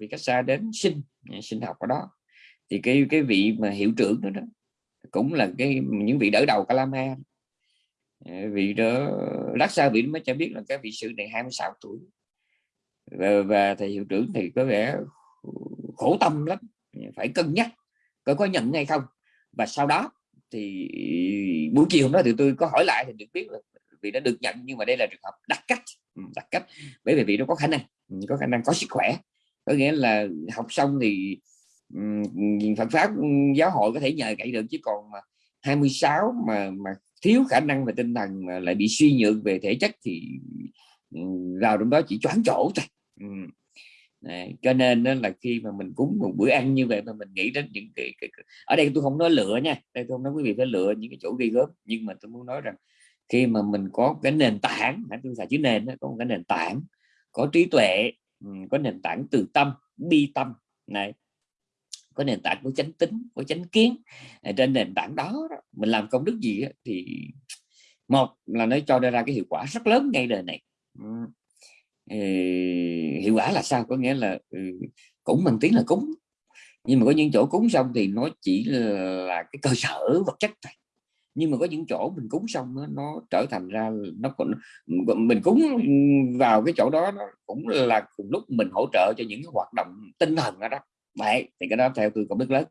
vị khách xa đến sinh sinh học ở đó. Thì cái cái vị mà hiệu trưởng đó, đó cũng là cái những vị đỡ đầu Kalama. Ờ, vị đó lát sau vị mới cho biết là cái vị sư này 26 tuổi. Và, và thầy hiệu trưởng thì có vẻ khổ tâm lắm phải cân nhắc có có nhận hay không. Và sau đó thì buổi chiều hôm đó thì tôi có hỏi lại thì được biết là vì đã được nhận nhưng mà đây là trường hợp đặc cách. Ừ, đặc cách. Bởi vì vị nó có khả năng có khả năng có sức khỏe. Có nghĩa là học xong thì Phật pháp giáo hội có thể nhờ cậy được chứ còn mà 26 mà mà thiếu khả năng về tinh thần mà lại bị suy nhược về thể chất thì vào trong đó chỉ choáng chỗ thôi. Đấy, cho nên đó là khi mà mình cúng một bữa ăn như vậy mà mình nghĩ đến những cái, cái, cái ở đây tôi không nói lựa nha đây tôi không nói quý vị phải lựa những cái chỗ ghi gớm nhưng mà tôi muốn nói rằng khi mà mình có cái nền tảng tôi xài chữ nền đó, có một cái nền tảng có trí tuệ có nền tảng từ tâm bi tâm này có nền tảng của chánh tính của chánh kiến à, trên nền tảng đó, đó mình làm công đức gì đó, thì một là nó cho ra cái hiệu quả rất lớn ngay đời này. Hiệu quả là sao? Có nghĩa là ừ, cũng bằng tiếng là cúng. Nhưng mà có những chỗ cúng xong thì nó chỉ là cái cơ sở vật chất thôi. Nhưng mà có những chỗ mình cúng xong nó, nó trở thành ra nó còn mình cúng vào cái chỗ đó nó cũng là cùng lúc mình hỗ trợ cho những cái hoạt động tinh thần ở đó vậy thì cái đó theo tôi còn biết lớn.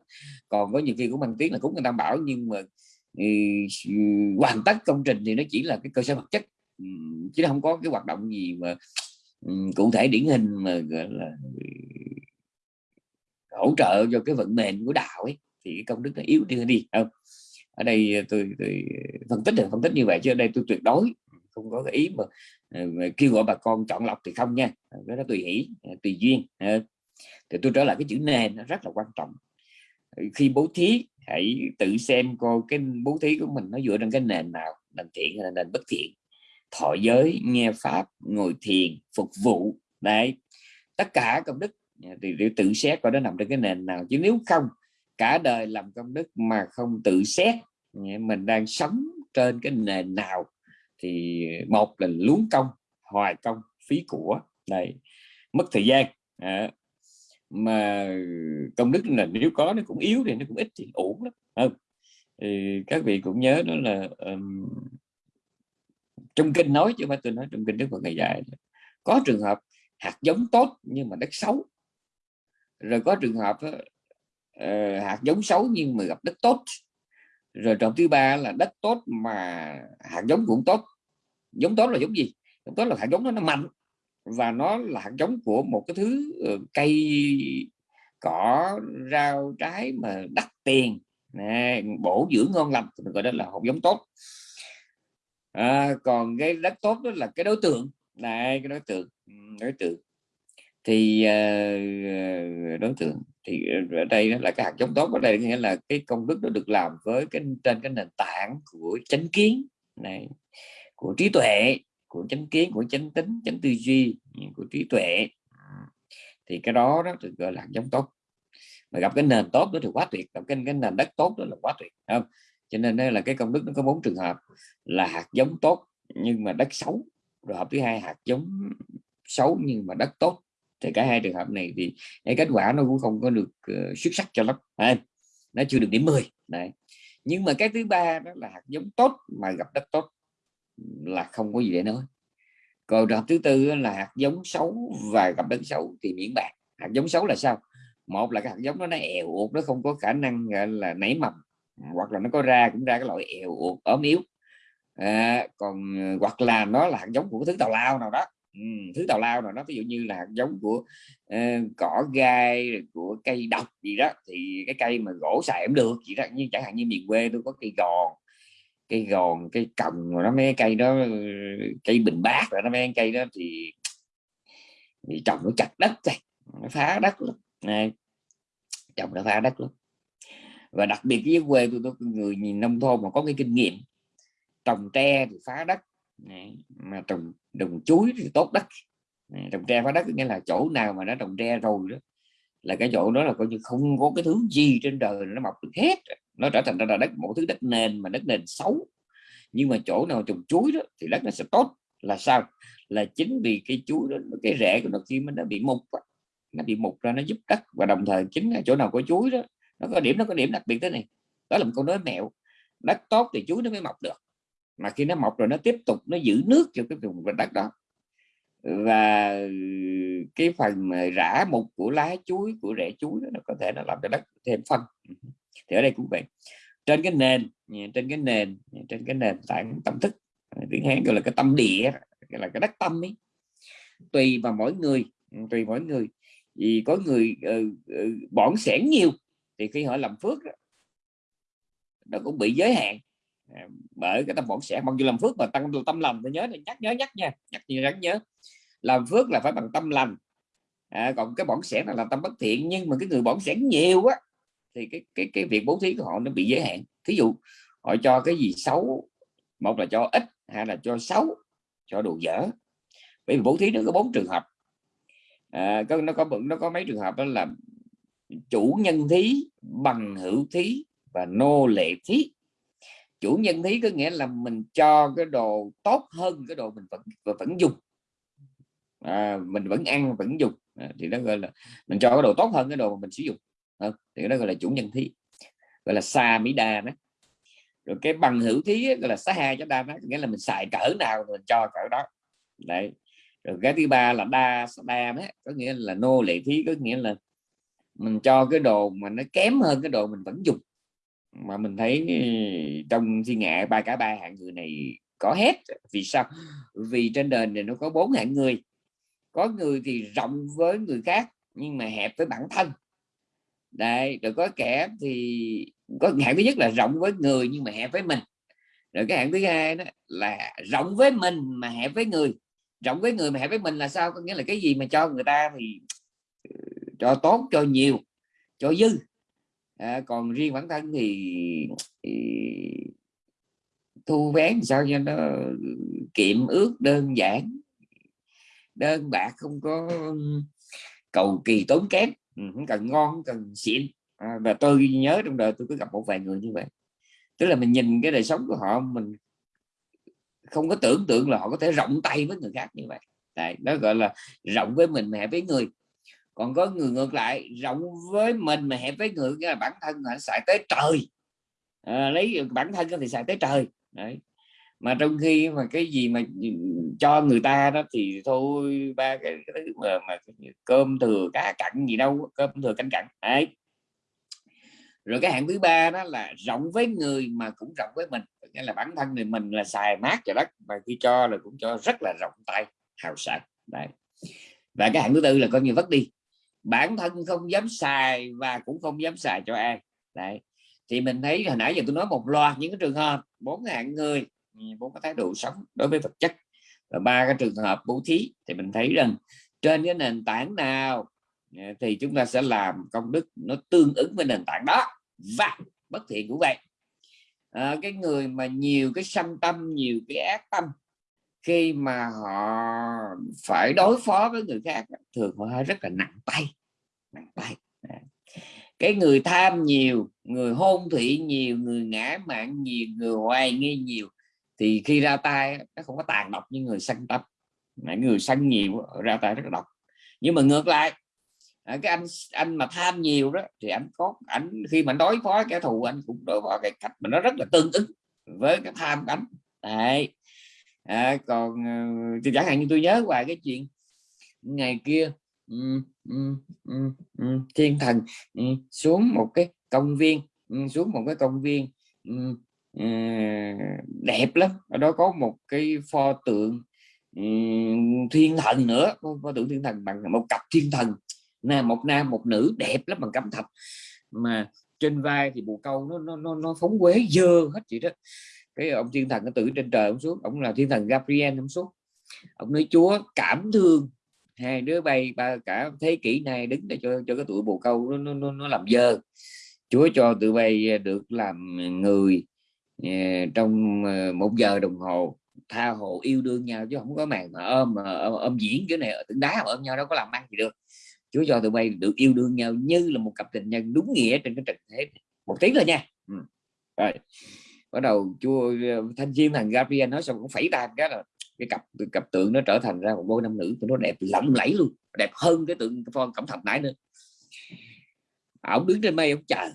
Còn có nhiều khi cũng mang tiếng là cúng người ta bảo nhưng mà ừ, ừ, hoàn tất công trình thì nó chỉ là cái cơ sở vật chất. Ừ, chứ không có cái hoạt động gì mà cụ thể điển hình mà gọi là hỗ trợ cho cái vận mệnh của đạo ấy thì cái công đức nó yếu đi đi không? Ở đây tôi, tôi phân tích được phân tích như vậy chứ ở đây tôi tuyệt đối không có cái ý mà, mà kêu gọi bà con chọn lọc thì không nha. Cái đó tùy hỷ tùy duyên thì tôi trở lại cái chữ nền nó rất là quan trọng. Khi bố thí hãy tự xem coi cái bố thí của mình nó dựa trên cái nền nào nền thiện hay là nền bất thiện. Thọ giới nghe pháp ngồi thiền phục vụ. Đấy. Tất cả công đức à, thì để tự xét coi nó nằm trên cái nền nào. Chứ nếu không cả đời làm công đức mà không tự xét à, mình đang sống trên cái nền nào thì một là luống công hoài công phí của. Đây mất thời gian. À, mà công đức là nếu có nó cũng yếu thì nó cũng ít thì ổn lắm. Không? Thì các vị cũng nhớ đó là um, trong kinh nói chứ mà tôi nói trong kinh đức phật ngày dạy có trường hợp hạt giống tốt nhưng mà đất xấu. Rồi có trường hợp uh, hạt giống xấu nhưng mà gặp đất tốt. Rồi trọng thứ ba là đất tốt mà hạt giống cũng tốt. Giống tốt là giống gì? Giống tốt là hạt giống đó nó mạnh và nó là hạt giống của một cái thứ ừ, cây cỏ rau trái mà đắt tiền. Nè, bổ dưỡng ngon lành mình gọi đó là hạt giống tốt. À, còn cái đất tốt đó là cái đối tượng. Này cái đối tượng ừ, đối tượng. Thì ờ, ờ, đối tượng thì ở đây là cái hạt giống tốt. Ở đây nghĩa là cái công đức nó được làm với cái trên cái nền tảng của chánh kiến này của trí tuệ của chánh kiến của chánh tính chánh tư duy của trí tuệ. Thì cái đó đó được gọi là hạt giống tốt. Mà gặp cái nền tốt đó thì quá tuyệt gặp cái, cái nền đất tốt đó là quá tuyệt không? Cho nên đây là cái công đức nó có bốn trường hợp là hạt giống tốt nhưng mà đất xấu. Rồi hợp thứ hai hạt giống xấu nhưng mà đất tốt. Thì cả hai trường hợp này thì cái kết quả nó cũng không có được uh, xuất sắc cho lắm à, nó chưa được điểm 10 này nhưng mà cái thứ ba đó là hạt giống tốt mà gặp đất tốt là không có gì để nói. Còn trường hợp thứ tư là hạt giống xấu và gặp đất xấu thì miễn bạc hạt giống xấu là sao? Một là cái hạt giống đó nó èo uột nó không có khả năng là nảy mầm hoặc là nó có ra cũng ra cái loại èo uột ốm yếu. À, còn ờ, hoặc là nó là hạt giống của thứ tào lao nào đó. Ừ, thứ tào lao nào đó ví dụ như là hạt giống của uh, cỏ gai của cây độc gì đó thì cái cây mà gỗ xài cũng được chỉ đó. Như chẳng hạn như miền quê tôi có cây gòn cây gòn cây cầm rồi nó mấy cây đó cây bình bát rồi nó mấy cây đó thì, thì trồng nó chặt đất này nó phá đất lắm. Này trồng nó phá đất lắm. Và đặc biệt với quê tôi, tôi người nhìn nông thôn mà có cái kinh nghiệm trồng tre thì phá đất này, mà trồng đồng chuối thì tốt đất. Này, trồng tre phá đất nghĩa là chỗ nào mà nó trồng tre rồi đó là cái chỗ đó là coi như không có cái thứ gì trên đời nó mọc được hết nó trở thành ra là đất một thứ đất nền mà đất nền xấu. Nhưng mà chỗ nào trồng chuối đó thì đất nó sẽ tốt. Là sao? Là chính vì cái chuối đó cái rễ của nó khi mà nó bị mục nó bị mục ra nó giúp đất. Và đồng thời chính là chỗ nào có chuối đó nó có điểm nó có điểm đặc biệt thế này. Đó là một câu nói mẹo. Đất tốt thì chuối nó mới mọc được. Mà khi nó mọc rồi nó tiếp tục nó giữ nước cho cái vùng đất đó. Và cái phần rã mục của lá chuối của rễ chuối đó, nó có thể nó làm cho đất thêm phân thì ở đây cũng vậy. Trên cái nền trên cái nền trên cái nền tảng tâm thức à, tiếng hán gọi là cái tâm địa gọi là cái đất tâm ấy. Tùy vào mỗi người ừ, tùy mỗi người. Vì có người ừ, ừ, uh, uh, bỏn sẻn nhiều thì khi họ làm phước đó, nó cũng bị giới hạn. À, bởi cái tâm bổn sẻ mặc dù làm phước mà tăng tâm lành tôi nhớ nhắc nhớ nhắc nha nhắc nhớ rắn nhớ. Làm phước là phải bằng tâm lành. À, còn cái bổn sẻ là làm tâm bất thiện nhưng mà cái người bổn sẻ nhiều á thì cái cái cái việc bố thí của họ nó bị giới hạn. Thí dụ họ cho cái gì xấu một là cho ít hai là cho xấu cho đồ dở. Bởi vì bố thí nó có bốn trường hợp. À, có nó có nó có mấy trường hợp đó là chủ nhân thí bằng hữu thí và nô lệ thí. Chủ nhân thí có nghĩa là mình cho cái đồ tốt hơn cái đồ mình vẫn vẫn dùng. À, mình vẫn ăn vẫn dùng. À, thì nó gọi là mình cho cái đồ tốt hơn cái đồ mà mình sử dụng không? thì đó gọi là chủ nhân thí gọi là xa mỹ đa đó rồi cái bằng hữu thí gọi là xá hai cho đa đó nghĩa là mình xài cỡ nào mình cho cỡ đó. Đấy. Rồi cái thứ ba là đa đa đó, có nghĩa là nô lệ thí có nghĩa là mình cho cái đồ mà nó kém hơn cái đồ mình vẫn dùng. Mà mình thấy ừ, trong thiên ngại ba cả ba hạng người này có hết. Vì sao? Vì trên đời này nó có bốn hạng người. Có người thì rộng với người khác nhưng mà hẹp với bản thân đấy rồi có kẻ thì có hạn thứ nhất là rộng với người nhưng mà hẹp với mình. Rồi cái hạn thứ hai đó là rộng với mình mà hẹp với người. Rộng với người mà hẹp với mình là sao? Có nghĩa là cái gì mà cho người ta thì ờ, cho tốt cho nhiều cho dư. À, còn riêng bản thân thì, thì thu vén sao cho nó ờ, kiệm ước đơn giản. Đơn bạc không có cầu kỳ tốn kém không cần ngon không cần xịn. À, và tôi nhớ trong đời tôi cứ gặp một vài người như vậy. Tức là mình nhìn cái đời sống của họ mình không có tưởng tượng là họ có thể rộng tay với người khác như vậy. Đấy, đó gọi là rộng với mình mà hẹp với người. Còn có người ngược lại rộng với mình mà hẹp với người cái là bản thân họ xài tới trời. À, lấy bản thân thì xài tới trời. Đấy mà trong khi mà cái gì mà ừ, cho người ta đó thì thôi ba cái, cái mà, mà cơm thừa cá cặn gì đâu cơm thừa canh cặn đấy. Rồi cái hạng thứ ba đó là rộng với người mà cũng rộng với mình nghĩa là bản thân thì mình là xài mát cho đất mà khi cho là cũng cho rất là rộng tay hào sảng đấy. Và cái hạng thứ tư là coi như vất đi. Bản thân không dám xài và cũng không dám xài cho ai đấy. Thì mình thấy hồi nãy giờ tôi nói một loạt những cái trường hợp bốn hạng người bốn cái thái độ sống đối với vật chất. Và ba cái trường hợp bố thí thì mình thấy rằng trên cái nền tảng nào à, thì chúng ta sẽ làm công đức nó tương ứng với nền tảng đó. Và bất thiện cũng vậy. À, cái người mà nhiều cái sanh tâm nhiều cái ác tâm khi mà họ phải đối phó với người khác thường họ rất là nặng tay nặng tay. À. cái người tham nhiều người hôn thị nhiều người ngã mạng nhiều người hoài nghi nhiều thì khi ra tay nó không có tàn độc như người săn tập người săn nhiều ra tay rất là độc. Nhưng mà ngược lại à, cái anh anh mà tham nhiều đó thì anh có ảnh khi mà đối phó kẻ thù anh cũng đối phó cái cách mà nó rất là tương ứng với cái tham của Đấy. À, còn ờ, thì chẳng hạn như tôi nhớ hoài cái chuyện ngày kia um, um, um, um, thiên thần um, xuống một cái công viên um, xuống một cái công viên um, đẹp lắm. Ở đó có một cái pho tượng thiên thần nữa. Pho tượng thiên thần bằng một cặp thiên thần nè một nam một nữ đẹp lắm bằng cẩm thạch. Mà trên vai thì bù câu nó nó nó, nó phóng quế dơ hết chị đó. Cái ông thiên thần nó tự trên trời ông xuống ông là thiên thần Gabriel ông xuống. Ông nói chúa cảm thương. Hai đứa bay ba cả thế kỷ này đứng để cho cho cái tuổi bồ câu nó nó, nó làm dơ. Chúa cho tụi bay à, được làm người. Ờ, trong ờ, một giờ đồng hồ tha hồ yêu đương nhau chứ không có màn mà ôm ờ, mà ôm, diễn cái này ở tượng đá mà ôm nhau đâu có làm ăn gì được. Chúa cho tụi bay được yêu đương nhau như là một cặp tình nhân đúng nghĩa trên cái trần thế. Một tiếng rồi nha. Ừ. rồi. Bắt đầu Chúa thanh chiêm thằng Gabriel nói xong cũng phẩy tay cái là cái cặp cặp tượng nó trở thành ra một đôi nam nữ nó đẹp lộng lẫy luôn đẹp hơn cái tượng phong cẩm thạch nãy nữa. Ổng đứng trên mây ông chờ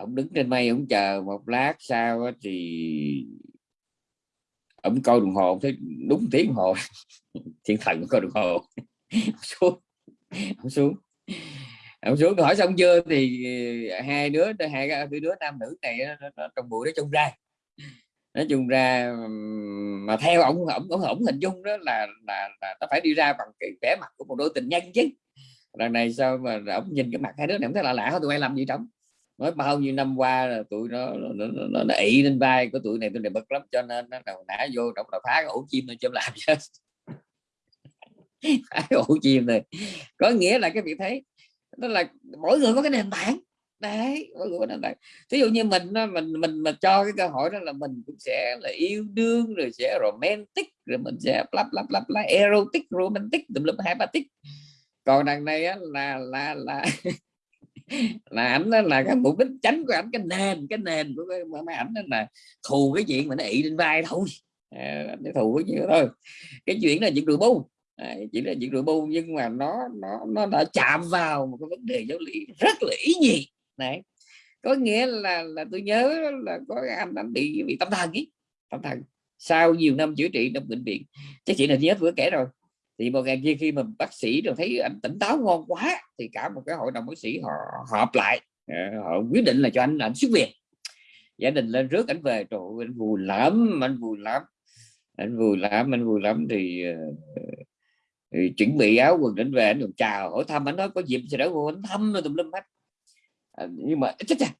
ông đứng trên mây ông chờ một lát sau thì ông coi đồng hồ thấy đúng tiếng đồng hồ. Thiên thần coi đồng hồ. Xuống. Ông xuống. Ông xuống hỏi xong chưa? Thì ờ, hai đứa hai cái đứa nam nữ này nó, nó, trong bụi nó chung ra. Nói chung ra mà theo ông ông ông, ông hình dung đó là là, là nó phải đi ra bằng cái vẻ mặt của một đôi tình nhân chứ. Lần này sao mà ông nhìn cái mặt hai đứa này không thấy là lạ tụi bay làm gì trống nói bao nhiêu năm qua là tụi nó nó, nó, nó, nó ị lên vai của tụi này tụi này bực lắm cho nên nó đầu nã vô trong là phá cái ổ chim thôi chôm làm chứ phá cái ổ chim này. Có nghĩa là cái việc thấy đó là mỗi người có cái nền tảng. Đấy mỗi người có nền tảng. Ví dụ như mình mình mình mà cho cái cơ hội đó là mình cũng sẽ là yêu đương rồi sẽ romantic rồi mình sẽ lắp lắp lắp là erotic romantic tùm lum tích còn đằng này á, là là là là ảnh đó là cái mục đích tránh của ảnh cái nền cái nền của cái, mấy ảnh là thù cái chuyện mà nó ị lên vai thôi. À, thù cái chuyện thôi. Cái chuyện là chuyện rượu bu. Ờ, à, chỉ là chuyện rượu bu nhưng mà nó nó nó đã chạm vào một cái vấn đề giáo lý rất là ý nhị. Này có nghĩa là là tôi nhớ là có anh anh bị bị tâm thần ý tâm thần. Sau nhiều năm chữa trị trong bệnh viện chắc chị là nhớ vừa kể rồi thì một ngày kia khi mà bác sĩ rồi thấy anh tỉnh táo ngon quá thì cả một cái hội đồng bác sĩ họ họp lại ờ, họ quyết định là cho anh anh xuất viện. Gia đình lên rước anh về trời anh vui lắm anh vui lắm anh vui lắm anh vui lắm. Thì, ờ, thì chuẩn bị áo quần đến về anh còn chào hỏi thăm anh nói có dịp sẽ đỡ vô anh thăm rồi tùm lum hết. À, nhưng mà chết chà.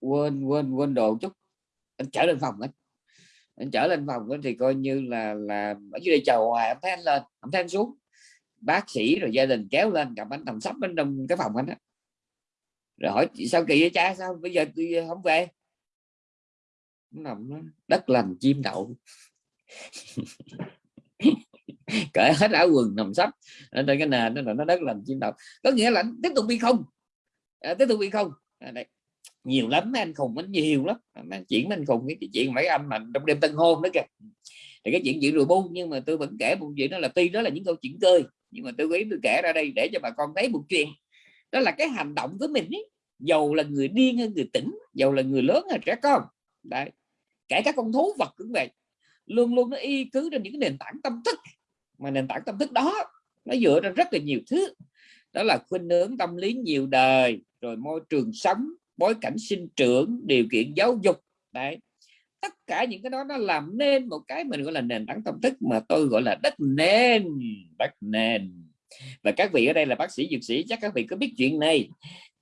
quên quên quên đồ chút anh trở lên phòng anh anh trở lên phòng thì coi như là là ở dưới đây chờ hoài ông thấy anh lên ông thấy anh xuống. Bác sĩ rồi gia đình kéo lên gặp anh nằm sắp bên trong cái phòng anh đó rồi hỏi sao kỳ vậy cha sao bây giờ tôi không về? Nằm đất lành chim đậu. Cởi hết áo quần nằm sắp ở trên cái nền nó là nó đất lành chim đậu. Có nghĩa là tiếp tục đi không? À, tiếp tục đi không? À, đây nhiều lắm anh khùng anh nhiều lắm. Anh chuyển anh khùng cái chuyện mấy anh mà trong đêm tân hôn đó kìa. Thì cái chuyện chuyện rùi bu nhưng mà tôi vẫn kể một chuyện đó là tuy đó là những câu chuyện tươi nhưng mà tôi ý tôi kể ra đây để cho bà con thấy một chuyện. Đó là cái hành động của mình ấy, dầu là người điên hay người tỉnh, dầu là người lớn hay trẻ con. Đấy. Kể các con thú vật cũng vậy. Luôn luôn nó y cứ trên những nền tảng tâm thức. Mà nền tảng tâm thức đó, nó dựa trên rất là nhiều thứ. Đó là khuynh hướng tâm lý nhiều đời, rồi môi trường sống bối cảnh sinh trưởng điều kiện giáo dục. Đấy. Tất cả những cái đó nó làm nên một cái mình gọi là nền tảng tâm thức mà tôi gọi là đất nền đất nền. Và các vị ở đây là bác sĩ dược sĩ chắc các vị có biết chuyện này.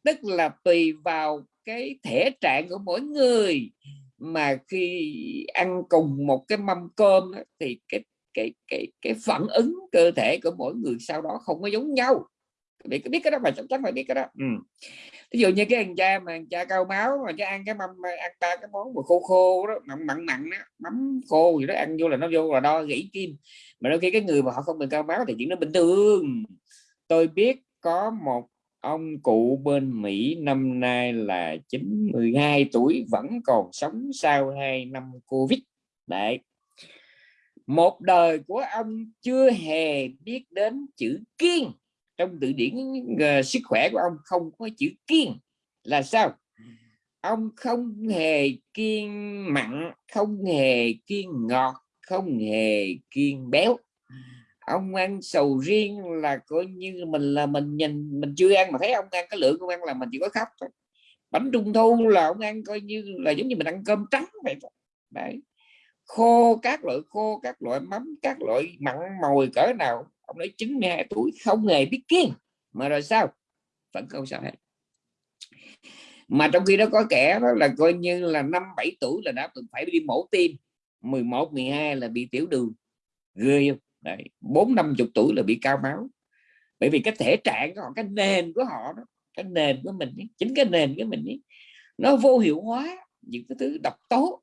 Tức là tùy vào cái thể trạng của mỗi người mà khi ăn cùng một cái mâm cơm đó, thì cái cái cái cái phản ứng cơ thể của mỗi người sau đó không có giống nhau biết biết cái đó mà chắc chắn phải biết cái đó. Ừ. ví dụ như cái anh cha mà anh cha cao máu mà cha ăn cái mâm ăn ba cái món mà khô khô đó mặn mặn mặn đó mắm khô gì đó ăn vô là nó vô là đo gãy kim. Mà đôi khi cái người mà họ không bị cao máu thì chuyện nó bình thường. Tôi biết có một ông cụ bên Mỹ năm nay là 92 tuổi vẫn còn sống sau 2 năm Covid. Đấy. Một đời của ông chưa hề biết đến chữ kiên trong từ điển uh, sức khỏe của ông không có chữ kiên là sao? Ông không hề kiên mặn không hề kiên ngọt không hề kiên béo. Ông ăn sầu riêng là coi như mình là mình nhìn mình chưa ăn mà thấy ông ăn cái lượng ông ăn là mình chỉ có khóc thôi. Bánh trung thu là ông ăn coi như là giống như mình ăn cơm trắng vậy đấy. Khô các loại khô các loại mắm các loại mặn mồi cỡ nào ông nói 92 tuổi không hề biết kiêng. Mà rồi sao? Vẫn không sao hết. Mà trong khi đó có kẻ đó là coi như là năm bảy tuổi là đã từng phải đi mổ tim. 11 12 là bị tiểu đường. Ghê không? Bốn năm chục tuổi là bị cao máu. Bởi vì cái thể trạng của họ cái nền của họ đó cái nền của mình ấy, chính cái nền của mình ấy, nó vô hiệu hóa những cái thứ độc tố.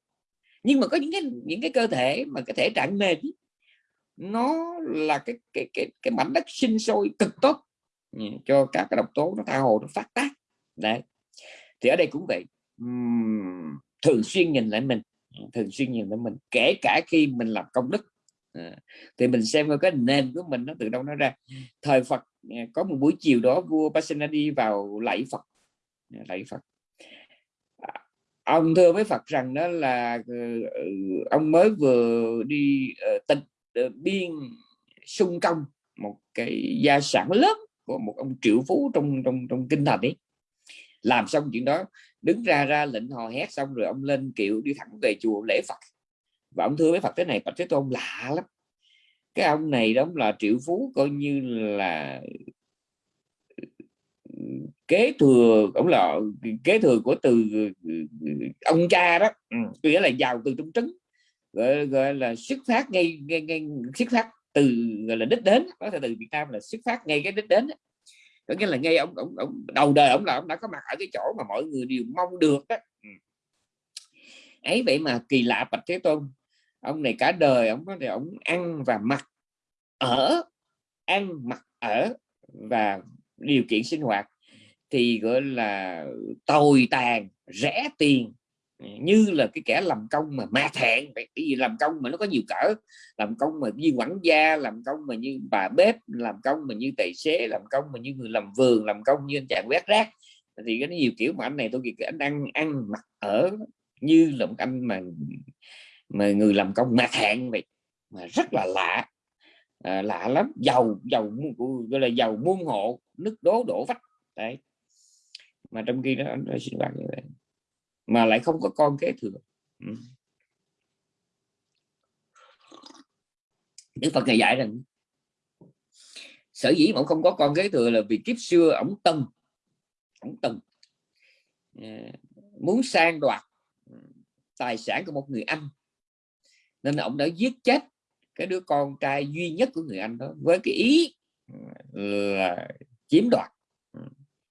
Nhưng mà có những cái những cái cơ thể mà cái thể trạng nền ấy, nó là cái cái cái cái mảnh đất sinh sôi cực tốt ừ, cho các cái độc tố nó tha hồ nó phát tác. Đấy. Thì ở đây cũng vậy. Uhm, thường xuyên nhìn lại mình ừ, thường xuyên nhìn lại mình kể cả khi mình làm công đức à, thì mình xem cái nền của mình nó từ đâu nó ra. Thời Phật có một buổi chiều đó vua Pasenadi vào lạy Phật lạy Phật. À, ông thưa với Phật rằng đó là ông mới vừa đi uh, biên sung công, một cái gia sản lớn của một ông triệu phú trong trong trong kinh thành ấy. Làm xong chuyện đó, đứng ra ra lệnh hò hét xong rồi ông lên kiệu đi thẳng về chùa lễ Phật. Và ông thưa với Phật thế này Phật Thế Tôn, lạ lắm. Cái ông này đó là triệu phú coi như là, kế thừa, ông là, kế thừa của từ, ông cha đó. Ừ, nghĩa là giàu từ trong trứng gọi, gọi là xuất phát ngay, ngay, ngay xuất phát từ gọi là đích đến. Có thể từ Việt Nam là xuất phát ngay cái đích đến có nghĩa là ngay ông, ông, ông đầu đời ông là ông đã có mặt ở cái chỗ mà mọi người đều mong được đó ừ. ấy vậy mà kỳ lạ bạch thế tôn ông này cả đời ông có thể ông ăn và mặc ở ăn mặc ở và điều kiện sinh hoạt thì gọi là tồi tàn rẻ tiền như là cái kẻ làm công mà ma thẹn vậy cái gì làm công mà nó có nhiều cỡ? Làm công mà như quản gia làm công mà như bà bếp làm công mà như tài xế làm công mà như người làm vườn làm công như anh chàng quét rác. Thì cái nhiều kiểu mà anh này tôi kìa anh ăn ăn mặc ở như là một anh mà mà người làm công ma thẹn vậy mà rất là lạ. À, lạ lắm. Giàu giàu gọi là giàu muôn hộ nước đố đổ vách. Đấy. Mà trong khi đó anh xin bạn như vậy mà lại không có con kế thừa. Ừ. Đức Phật ngày dạy rằng sở dĩ mà ông không có con kế thừa là vì kiếp xưa ông tân ông tân. À, muốn sang đoạt tài sản của một người anh nên ông đã giết chết cái đứa con trai duy nhất của người anh đó với cái ý là chiếm đoạt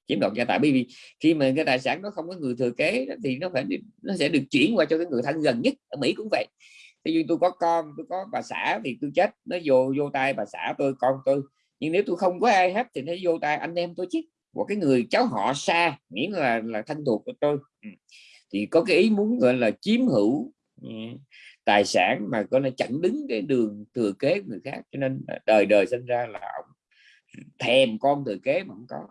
chiếm đoạt gia tài. Bởi vì khi mà cái tài sản nó không có người thừa kế thì nó phải, nó sẽ được chuyển qua cho cái người thân gần nhất. Ở Mỹ cũng vậy. Thì như tôi có con, tôi có bà xã thì tôi chết, nó vô vô tay bà xã tôi, con tôi. Nhưng nếu tôi không có ai hết thì nó vô tay anh em tôi chứ. Của cái người cháu họ xa nghĩa là là thân thuộc của tôi. Ừ. Thì có cái ý muốn gọi là chiếm hữu ừ, tài sản mà có là chặn đứng cái đường thừa kế của người khác. Cho nên đời đời sinh ra là ông thèm con thừa kế mà không có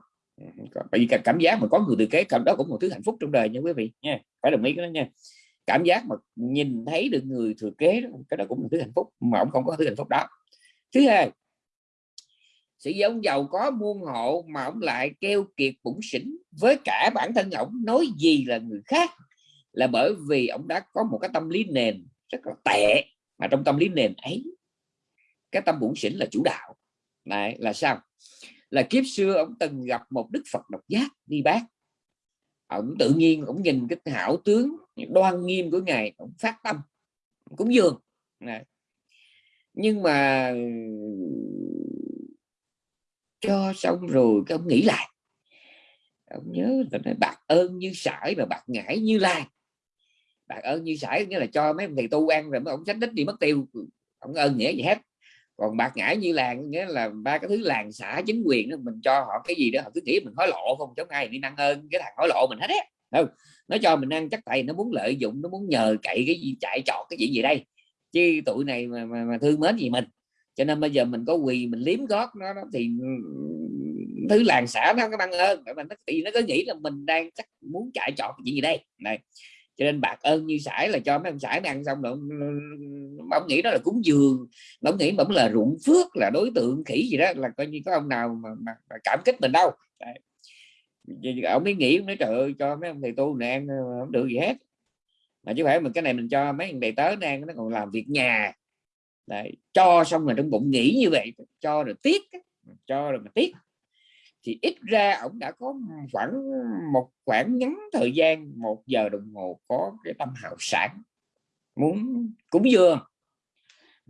bởi vì cảm giác mà có người thừa kế cảm đó cũng một thứ hạnh phúc trong đời nha quý vị nha. Phải đồng ý cái đó nha. Cảm giác mà nhìn thấy được người thừa kế đó, cái đó cũng một thứ hạnh phúc mà ông không có thứ hạnh phúc đó. Thứ hai sự giống giàu có muôn hộ mà ông lại keo kiệt bụng xỉn với cả bản thân ông nói gì là người khác là bởi vì ông đã có một cái tâm lý nền rất là tệ mà trong tâm lý nền ấy cái tâm bụng xỉn là chủ đạo. Này là sao? Là kiếp xưa ông từng gặp một đức Phật độc giác đi bác. Ông tự nhiên ông nhìn cái hảo tướng đoan nghiêm của ngài, ông phát tâm cũng dường. Này. nhưng mà cho xong rồi cái ông nghĩ lại. Ông nhớ là nói, bạc ơn như sải và bạc ngải như lai. Bạc ơn như sải nghĩa là cho mấy ông thầy tu ăn rồi mấy ông tránh đích đi mất tiêu. Ông ơn nghĩa gì hết còn bạc ngãi như làng nghĩa là ba cái thứ làng xã chính quyền đó, mình cho họ cái gì đó họ cứ nghĩ mình hối lộ không chống ai đi năng ơn cái thằng hối lộ mình hết á. Không? Nó cho mình ăn chắc tay nó muốn lợi dụng nó muốn nhờ cậy cái gì chạy trọt cái chuyện gì đây. Chứ tụi này mà, mà, mà thương mến gì mình. Cho nên bây giờ mình có quỳ mình liếm gót nó, nó thì thứ làng xã nó có năng ơn mà nó thì nó cứ nghĩ là mình đang chắc muốn chạy trọt cái gì đây. Này cho nên bạc ơn như sải là cho mấy ông sải ăn xong rồi ông nghĩ đó là cúng dường ông nghĩ bỗng là ruộng phước là đối tượng khỉ gì đó là coi như có ông nào mà, mà, mà cảm kích mình đâu Đấy. ông mới nghĩ nói trời ơi cho mấy ông thầy tu này ăn ờ, không được gì hết mà chứ phải mình cái này mình cho mấy thầy tớ nó ăn nó còn làm việc nhà Đấy. cho xong rồi trong bụng nghĩ như vậy cho rồi tiếc cho rồi mà tiếc thì ít ra ông đã có khoảng một khoảng ngắn thời gian một giờ đồng hồ có cái tâm hào sản muốn cúng dường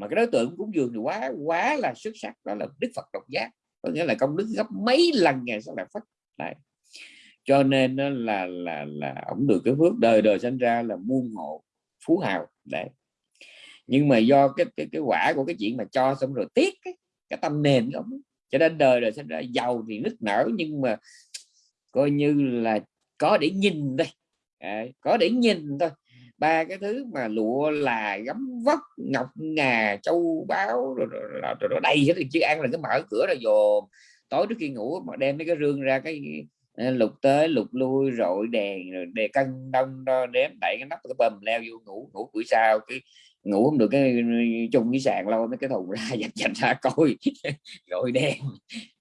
mà cái đối tượng cúng dường thì quá quá là xuất sắc đó là đức phật độc giác. Có nghĩa là công đức gấp mấy lần ngày sau là phật. Đấy. cho nên là là là ông được cái phước đời đời sinh ra là muôn hộ phú hào. Đấy. Nhưng mà do cái cái cái quả của cái chuyện mà cho xong rồi tiếc cái, cái tâm nền của ông cho nên đời rồi sẽ ra giàu thì nứt nở nhưng mà coi như là có để nhìn đây à, có để nhìn thôi. Ba cái thứ mà lụa là gấm vóc ngọc ngà châu báu rồi, rồi, rồi, rồi, rồi đầy hết. Thì chứ ăn là cái mở cửa rồi dồn. Tối trước khi ngủ mà đem mấy cái rương ra cái ờ, lục tới lục lui rồi đèn rồi đề cân đông đo đếm đẩy cái nắp cái bầm leo vô ngủ ngủ buổi sau cái ngủ không được cái, chung với sàn lâu mấy cái thùng ra dạch dạch ra coi. Rồi đèn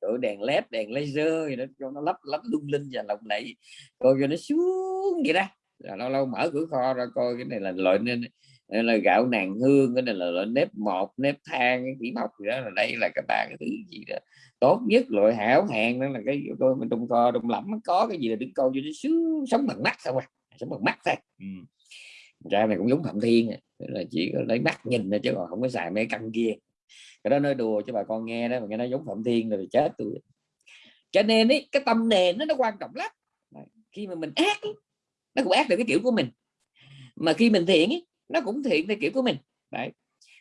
rồi đèn led, đèn laser nó cho nó lắp lắp lung linh và lộng lẫy coi cho nó xuống vậy đó. Rồi lâu lâu mở cửa kho ra coi, cái này là loại nên là gạo nàng hương, cái này là loại nếp một nếp than, cái chỉ móc gì đó. Là đây là cái ba cái thứ gì đó. Tốt nhất loại hảo hạng đó là cái tôi mình trong kho, trong lắm có cái gì là đứng coi cho nó sướng, sống bằng mắt thôi à sống bằng mắt thôi. Ừ. ra này cũng giống phạm thiên à là chỉ có lấy mắt nhìn thôi chứ còn không có xài mấy căn kia. Cái đó nói đùa cho bà con nghe đó mà nghe nó giống phạm thiên rồi chết tôi cho nên ấy, cái tâm nền nó nó quan trọng lắm. Khi mà mình ác ấy, nó cũng ác được cái kiểu của mình. Mà khi mình thiện ấy, nó cũng thiện theo kiểu của mình. Đấy.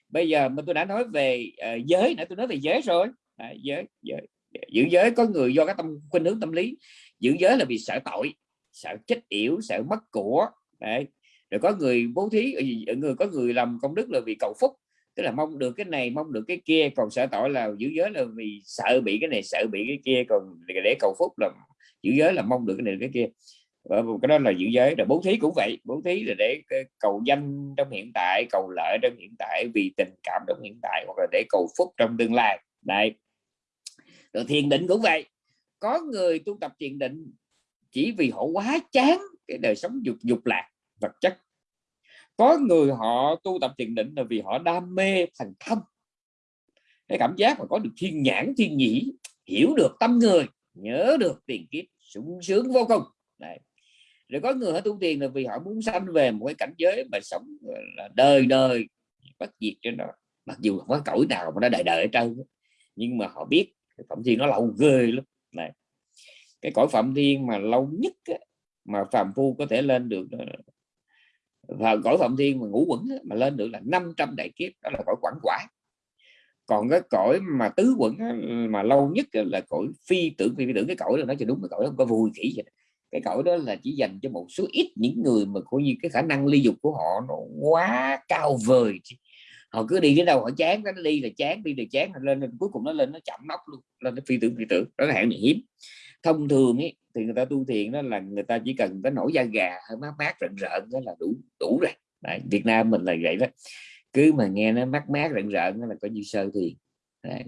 Bây giờ mà tôi đã nói về uh, giới nãy tôi nói về giới rồi. Đấy, giới, giới. Giữ giới có người do cái tâm khuynh hướng tâm lý. Giữ giới là vì sợ tội sợ chết yểu sợ mất của. Đấy rồi có người bố thí ờ, ờ, người, có người làm công đức là vì cầu phúc. Tức là mong được cái này, mong được cái kia, còn sợ tội là giữ giới là vì sợ bị cái này, sợ bị cái kia, còn để cầu phúc là giữ giới là mong được cái này, cái kia. Ờ, cái đó là giữ giới. Là bố thí cũng vậy, bố thí là để cầu danh trong hiện tại, cầu lợi trong hiện tại, vì tình cảm trong hiện tại, hoặc là để cầu phúc trong tương lai. Này rồi thiền định cũng vậy. Có người tu tập thiền định chỉ vì họ quá chán cái đời sống dục dục lạc vật chất. Có người họ tu tập thiền định là vì họ đam mê thành thông, cái cảm giác mà có được thiên nhãn thiên nhĩ hiểu được tâm người nhớ được tiền kiếp sung sướng vô cùng. Đấy. rồi có người họ tu tiền là vì họ muốn sanh về một cái cảnh giới mà sống là đời đời bất diệt cho nó. Mặc dù không có cõi nào mà nó đời đời ở trơn nhưng mà họ biết cái phẩm thiên nó lâu ghê lắm. Này cái cõi phạm thiên mà lâu nhất mà phàm phu có thể lên được và cõi phạm thiên mà ngũ quẩn mà lên được là 500 đại kiếp đó là cõi quản quả. Còn cái cõi mà tứ quẩn mà lâu nhất là cõi phi tưởng phi tưởng. Cái cõi đó nó cho đúng cái cõi không có vui kỹ vậy cái cõi đó là chỉ dành cho một số ít những người mà coi như cái khả năng ly dục của họ nó quá cao vời họ cứ đi đến đâu họ chán nó đi là chán đi là chán lên, lên cuối cùng nó lên nó chậm nóc luôn lên nó phi tưởng phi tưởng. Đó là hạng hiếm thông thường ấy thì người ta tu thiền đó là người ta chỉ cần có nổi da gà hơi mát mát rợn rợn đó là đủ đủ rồi. Đấy, Việt Nam mình là vậy đó. Cứ mà nghe nó mát mát rợn rợn đó là coi như sơ thiền. Đấy.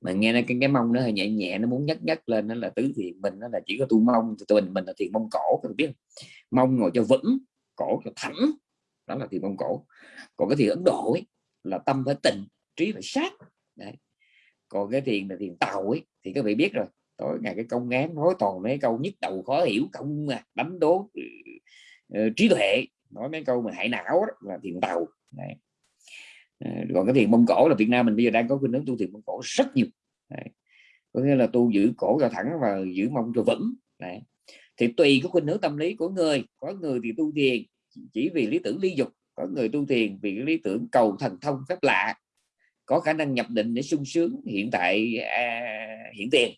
mà nghe nó cái cái mông nó hơi nhẹ nhẹ nó muốn nhấc nhấc lên nó là tứ thiền mình nó là chỉ có tu mông tụi mình mình là thiền mông cổ các biết mông ngồi cho vững cổ cho thẳng đó là thiền mông cổ. Còn cái thiền Ấn Độ ấy, là tâm phải tịnh trí phải sát. Đấy. còn cái thiền là thiền tàu ấy thì các vị biết rồi tối ngày cái công ngán nói toàn mấy câu nhức đầu khó hiểu không mà đánh đố ừ, ờ, trí tuệ. Nói mấy câu mà hại não đó, là thiền tàu. Này ờ, còn cái thiền mông cổ là Việt Nam mình bây giờ đang có khuynh hướng tu thiền mông cổ rất nhiều. Này. có nghĩa là tu giữ cổ cho thẳng và giữ mông cho vững. Này thì tùy cái khuynh hướng tâm lý của người. Có người thì tu thiền chỉ vì lý tưởng ly dục. Có người tu thiền vì lý tưởng cầu thần thông phép lạ. Có khả năng nhập định để sung sướng hiện tại à, hiện tiền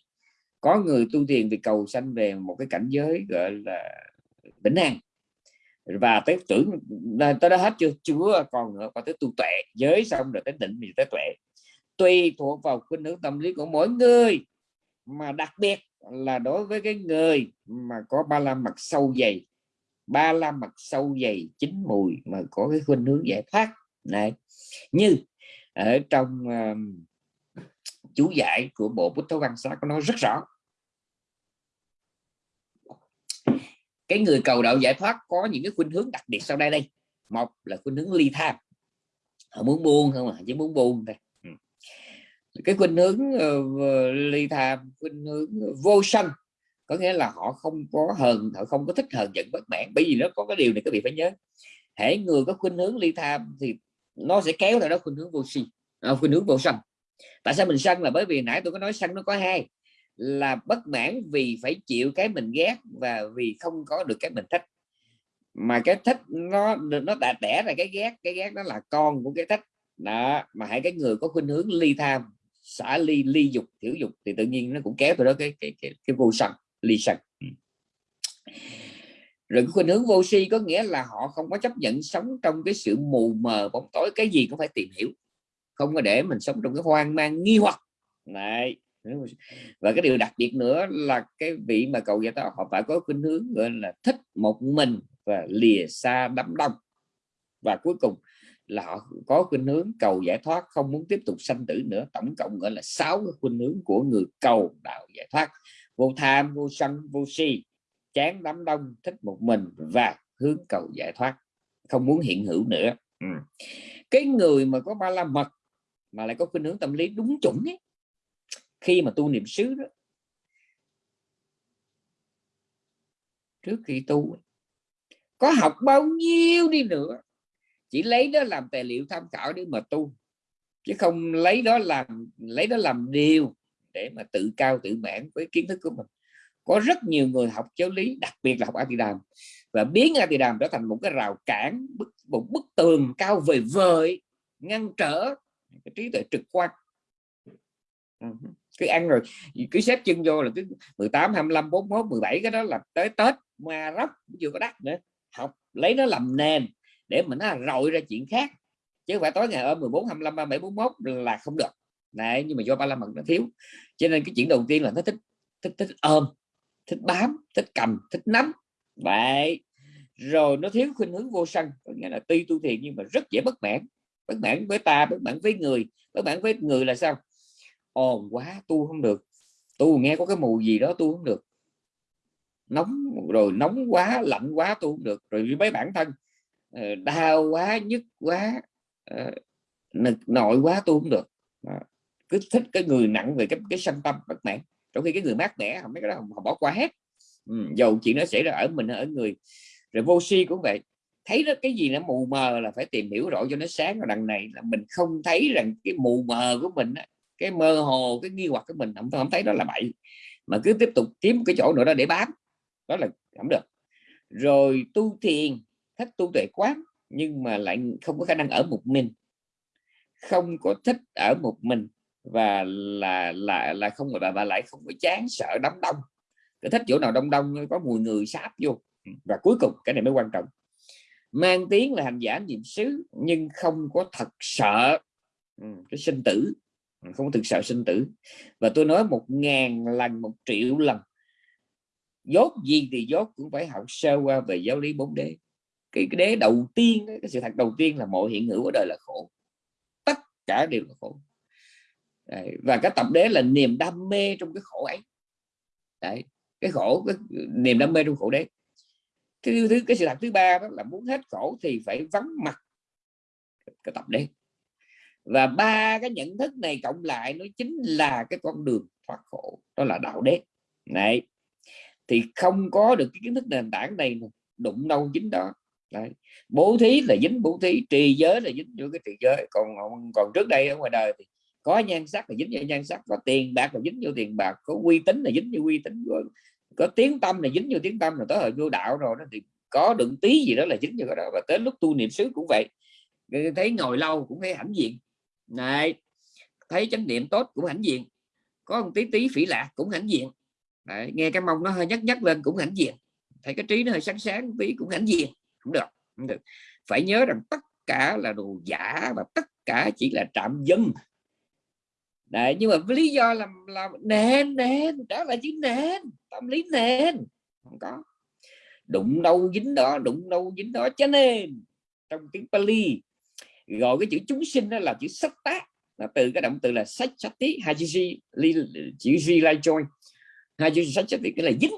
có người tu thiền vì cầu sanh về một cái cảnh giới gọi là vĩnh an. Và tới tưởng tới đó hết chưa? Chưa còn nữa còn tới tu tuệ. Giới xong rồi tới định thì tới tuệ. Tùy thuộc vào khuynh hướng tâm lý của mỗi người mà đặc biệt là đối với cái người mà có ba la mặt sâu dày. Ba la mặt sâu dày chín mùi mà có cái khuynh hướng giải thoát. Này như ở trong uh, chú giải của bộ Bút Thấu Văn Xá có nói rất rõ. Cái người cầu đạo giải thoát có những cái khuynh hướng đặc biệt sau đây đây. Một là khuynh hướng ly tham. Họ muốn buông không à? Chỉ muốn buông thôi. Ừ. cái khuynh hướng uh, ly tham khuynh hướng vô sân có nghĩa là họ không có hờn họ không có thích hờn giận bất mãn. Bởi vì nó có cái điều này các vị phải nhớ. Hãy người có khuynh hướng ly tham thì nó sẽ kéo theo đó khuynh hướng vô si à, khuynh hướng vô sân. Tại sao mình sân là bởi vì nãy tôi có nói sân nó có hai là bất mãn vì phải chịu cái mình ghét và vì không có được cái mình thích. Mà cái thích nó nó đã đẻ ra cái ghét cái ghét đó là con của cái thích. Đó mà hãy cái người có khuynh hướng ly tham xả ly ly dục tiểu dục thì tự nhiên nó cũng kéo từ đó cái cái cái, cái vô sân ly sân. Ừ. Rồi cái khuynh hướng vô si có nghĩa là họ không có chấp nhận sống trong cái sự mù mờ bóng tối cái gì cũng phải tìm hiểu. Không có để mình sống trong cái hoang mang nghi hoặc. Này và cái điều đặc biệt nữa là cái vị mà cầu giải thoát họ phải có khuynh hướng gọi là thích một mình và lìa xa đám đông. Và cuối cùng là họ có khuynh hướng cầu giải thoát không muốn tiếp tục sanh tử nữa. Tổng cộng gọi là sáu cái khuynh hướng của người cầu đạo giải thoát. Vô tham vô sân vô si chán đám đông thích một mình và hướng cầu giải thoát không muốn hiện hữu nữa. Ừ. cái người mà có ba la mật mà lại có khuynh hướng tâm lý đúng chuẩn ấy, khi mà tu niệm xứ đó trước khi tu có học bao nhiêu đi nữa chỉ lấy đó làm tài liệu tham khảo để mà tu chứ không lấy đó làm lấy đó làm điều để mà tự cao tự mãn với kiến thức của mình. Có rất nhiều người học giáo lý đặc biệt là học A Tỳ Đàm và biến A Tỳ Đàm trở thành một cái rào cản bức, một bức tường cao vời vời ngăn trở cái trí tuệ trực quan. Ừ cứ ăn rồi cứ xếp chân vô là cứ 18 25 41 17 cái đó là tới Tết mà róc chưa có đắt nữa. Học, lấy nó làm nền để mình nó rội ra chuyện khác. Chứ không phải tối ngày ôm 14 25 37 41 là không được. Này nhưng mà do ba la mật nó thiếu. Cho nên cái chuyện đầu tiên là nó thích thích thích ôm, thích bám, thích cầm, thích nắm. Vậy rồi nó thiếu khuynh hướng vô sân, có nghĩa là tuy tu thiền nhưng mà rất dễ bất mãn. Bất mãn với ta, bất mãn với người. Bất mãn với người là sao? Ồn quá tu không được. Tu nghe có cái mùi gì đó tu không được. Nóng rồi nóng quá lạnh quá tu không được. Rồi với bản thân ờ, đau quá nhức quá ờ, nực nội quá tu không được. Cứ thích cái người nặng về cái cái sanh tâm bất mãn. Trong khi cái người mát mẻ không mấy cái đó họ bỏ qua hết. Ừ, dầu chuyện nó xảy ra ở mình ở người. Rồi vô si cũng vậy. Thấy đó cái gì nó mù mờ là phải tìm hiểu rõ cho nó sáng. Và đằng này là mình không thấy rằng cái mù mờ của mình cái mơ hồ cái nghi hoặc của mình không, không thấy đó là bậy. Mà cứ tiếp tục kiếm cái chỗ nữa đó để bám đó là không được. Rồi tu thiền thích tu tuệ quán nhưng mà lại không có khả năng ở một mình. Không có thích ở một mình và là là là không và, bà lại không có chán sợ đám đông. Cái thích chỗ nào đông đông có mùi người sáp vô. Và cuối cùng cái này mới quan trọng. Mang tiếng là hành giả niệm xứ nhưng không có thật sợ ừ, cái sinh tử không có thực sợ sinh tử. Và tôi nói một ngàn lần một triệu lần. Dốt gì thì dốt cũng phải học sơ qua về giáo lý bốn đế. Cái, cái đế đầu tiên cái sự thật đầu tiên là mọi hiện hữu ở đời là khổ. Tất cả đều là khổ. Đấy. và cái tập đế là niềm đam mê trong cái khổ ấy. Đấy. cái khổ cái niềm đam mê trong khổ đế. Cái thứ cái sự thật thứ ba đó là muốn hết khổ thì phải vắng mặt cái tập đế và ba cái nhận thức này cộng lại nó chính là cái con đường thoát khổ đó là đạo đế. Này thì không có được cái kiến thức nền tảng này đụng đâu chính đó. Đấy. bố thí là dính bố thí trì giới là dính vô cái trì giới. Còn còn trước đây ở ngoài đời thì có nhan sắc là dính vô nhan sắc có tiền bạc là dính vô tiền bạc có uy tín là dính vô uy tín có, có tiếng tâm là dính vô tiếng tâm là tới hồi vô đạo rồi đó thì có đựng tí gì đó là dính vô cái đó. Và tới lúc tu niệm xứ cũng vậy. Thấy ngồi lâu cũng thấy hãnh diện này thấy chánh niệm tốt cũng hãnh diện có một tí tí phỉ lạc cũng hãnh diện. Đấy, nghe cái mông nó hơi nhắc nhắc lên cũng hãnh diện. Thấy cái trí nó hơi sáng sáng tí cũng hãnh diện không được không được. Phải nhớ rằng tất cả là đồ giả và tất cả chỉ là trạm dân. Đấy, nhưng mà với lý do là là nền nền đó là chữ nền tâm lý nền không có. Đụng đâu dính đó đụng đâu dính đó cho nên trong tiếng Pali gọi cái chữ chúng sinh đó là chữ sắc tác. Là từ cái động từ là sách sách tí hai chữ chữ g lai join hai chữ sách sách tí cái là dính.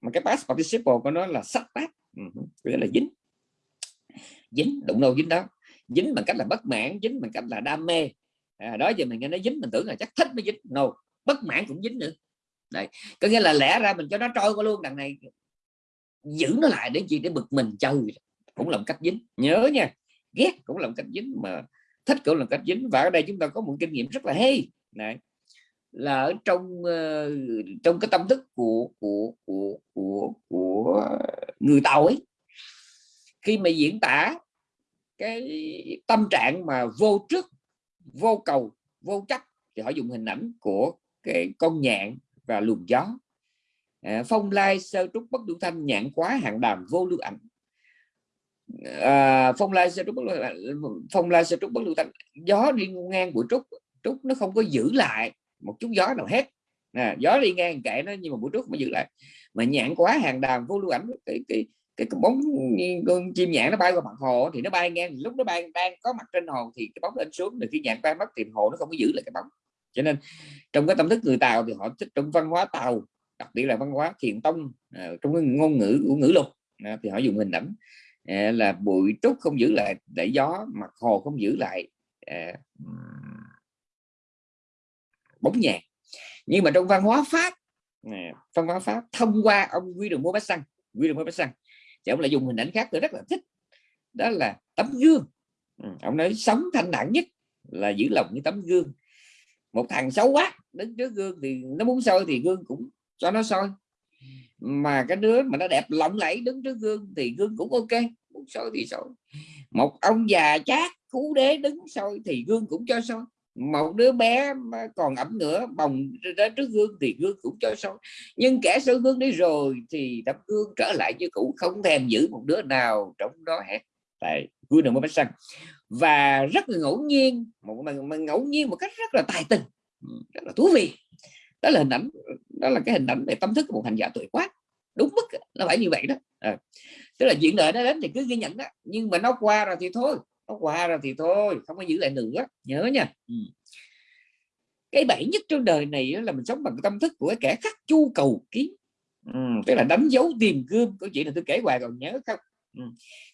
Mà cái past participle của nó là sắc tác. Ừ, nghĩa là dính. Dính đụng đâu dính đó. Dính bằng cách là bất mãn dính bằng cách là đam mê. À, đó giờ mình nghe nó dính mình tưởng là chắc thích mới dính. No bất mãn cũng dính nữa. Đây có nghĩa là lẽ ra mình cho nó trôi qua luôn đằng này giữ nó lại để gì? Để bực mình chơi cũng là một cách dính. Nhớ nha ghét cũng là một cách dính mà thích cũng là một cách dính. Và ở đây chúng ta có một kinh nghiệm rất là hay. Này là ở trong ờ, trong cái tâm thức của của của của của người tàu ấy khi mà diễn tả cái tâm trạng mà vô trước vô cầu vô chấp thì họ dùng hình ảnh của cái con nhạn và luồng gió. À, phong lai sơ trúc bất đủ thanh nhạn quá hạng đàm vô lưu ảnh à, phong lai sẽ trúc bất lưu, phong lai sẽ trúc bất lưu thanh gió đi ngang của trúc trúc nó không có giữ lại một chút gió nào hết. Nè gió đi ngang kệ nó nhưng mà buổi trúc mới giữ lại. Mà nhạn quá hàng đàn vô lưu ảnh cái, cái cái, bóng con chim nhạn nó bay qua mặt hồ thì nó bay ngang. Lúc nó bay đang có mặt trên hồ thì cái bóng lên xuống thì khi nhạn bay mất thì hồ nó không có giữ lại cái bóng. Cho nên trong cái tâm thức người tàu thì họ thích trong văn hóa tàu đặc biệt là văn hóa thiền tông à, trong cái ngôn ngữ của ngữ lục. Thì họ dùng hình ảnh. Ờ, là bụi trúc không giữ lại để gió mặt hồ không giữ lại à, bóng nhạc. Nhưng mà trong văn hóa pháp văn hóa pháp thông qua ông quy đường mua bách xăng quy đường mua bách xăng thì ông lại dùng hình ảnh khác tôi rất là thích đó là tấm gương. Ừ, ông nói sống thanh đẳng nhất là giữ lòng như tấm gương. Một thằng xấu quá đứng trước gương thì nó muốn soi thì gương cũng cho nó soi mà cái đứa mà nó đẹp lộng lẫy đứng trước gương thì gương cũng ok muốn soi thì soi. Một ông già chát cú đế đứng soi thì gương cũng cho soi. Một đứa bé mà còn ẩm nữa bồng ra trước gương thì gương cũng cho soi. Nhưng kẻ soi gương đi rồi thì tấm gương trở lại như cũ không thèm giữ một đứa nào trong đó hết. Tại gương đừng mới xăng và rất là ngẫu nhiên một mà, mà ngẫu nhiên một cách rất là tài tình. Rất là thú vị đó là hình ảnh đó là cái hình ảnh về tâm thức của một hành giả tuổi quá đúng mức nó phải như vậy đó. À. tức là chuyện đời nó đến thì cứ ghi nhận đó. Nhưng mà nó qua rồi thì thôi nó qua rồi thì thôi không có giữ lại nữa. Nhớ nha. Ừ. cái bẫy nhất trong đời này là mình sống bằng tâm thức của kẻ khắc chu cầu kiến. Ừ, tức là đánh dấu tìm gươm câu chuyện là tôi kể hoài còn nhớ không? Ừ.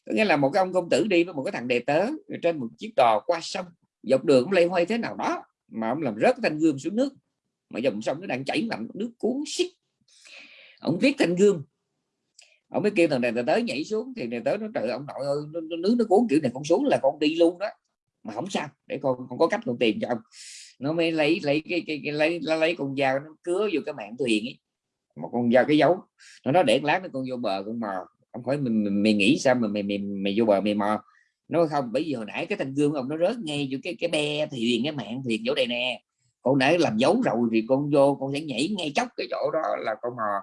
có nghĩa là một cái ông công tử đi với một cái thằng đệ tớ trên một chiếc đò qua sông dọc đường cũng lây hoay thế nào đó mà ông làm rớt thanh gươm xuống nước mà dòng sông nó đang chảy mạnh nước cuốn xích ông viết thanh gươm. Ông mới kêu thằng này tới nhảy xuống thì này tới nó trời ông nội ơi nước nó cuốn kiểu này con xuống là con đi luôn đó. Mà không sao để con không có cách con tìm cho ông. Nó mới lấy lấy cái, cái, cái lấy lấy con dao nó cứa vô cái mạng thuyền ấy. Một con dao cái dấu nó nói để lát nó con vô bờ con mò. Ông hỏi mình, mày, mày nghĩ sao mà mày, mày, mày vô bờ mày mò? Nó không bởi vì hồi nãy cái thanh gương ông nó rớt ngay vô cái cái be thuyền cái mạng thuyền chỗ đây nè con nãy làm dấu rồi thì con vô con sẽ nhảy ngay chốc cái chỗ đó là con mò.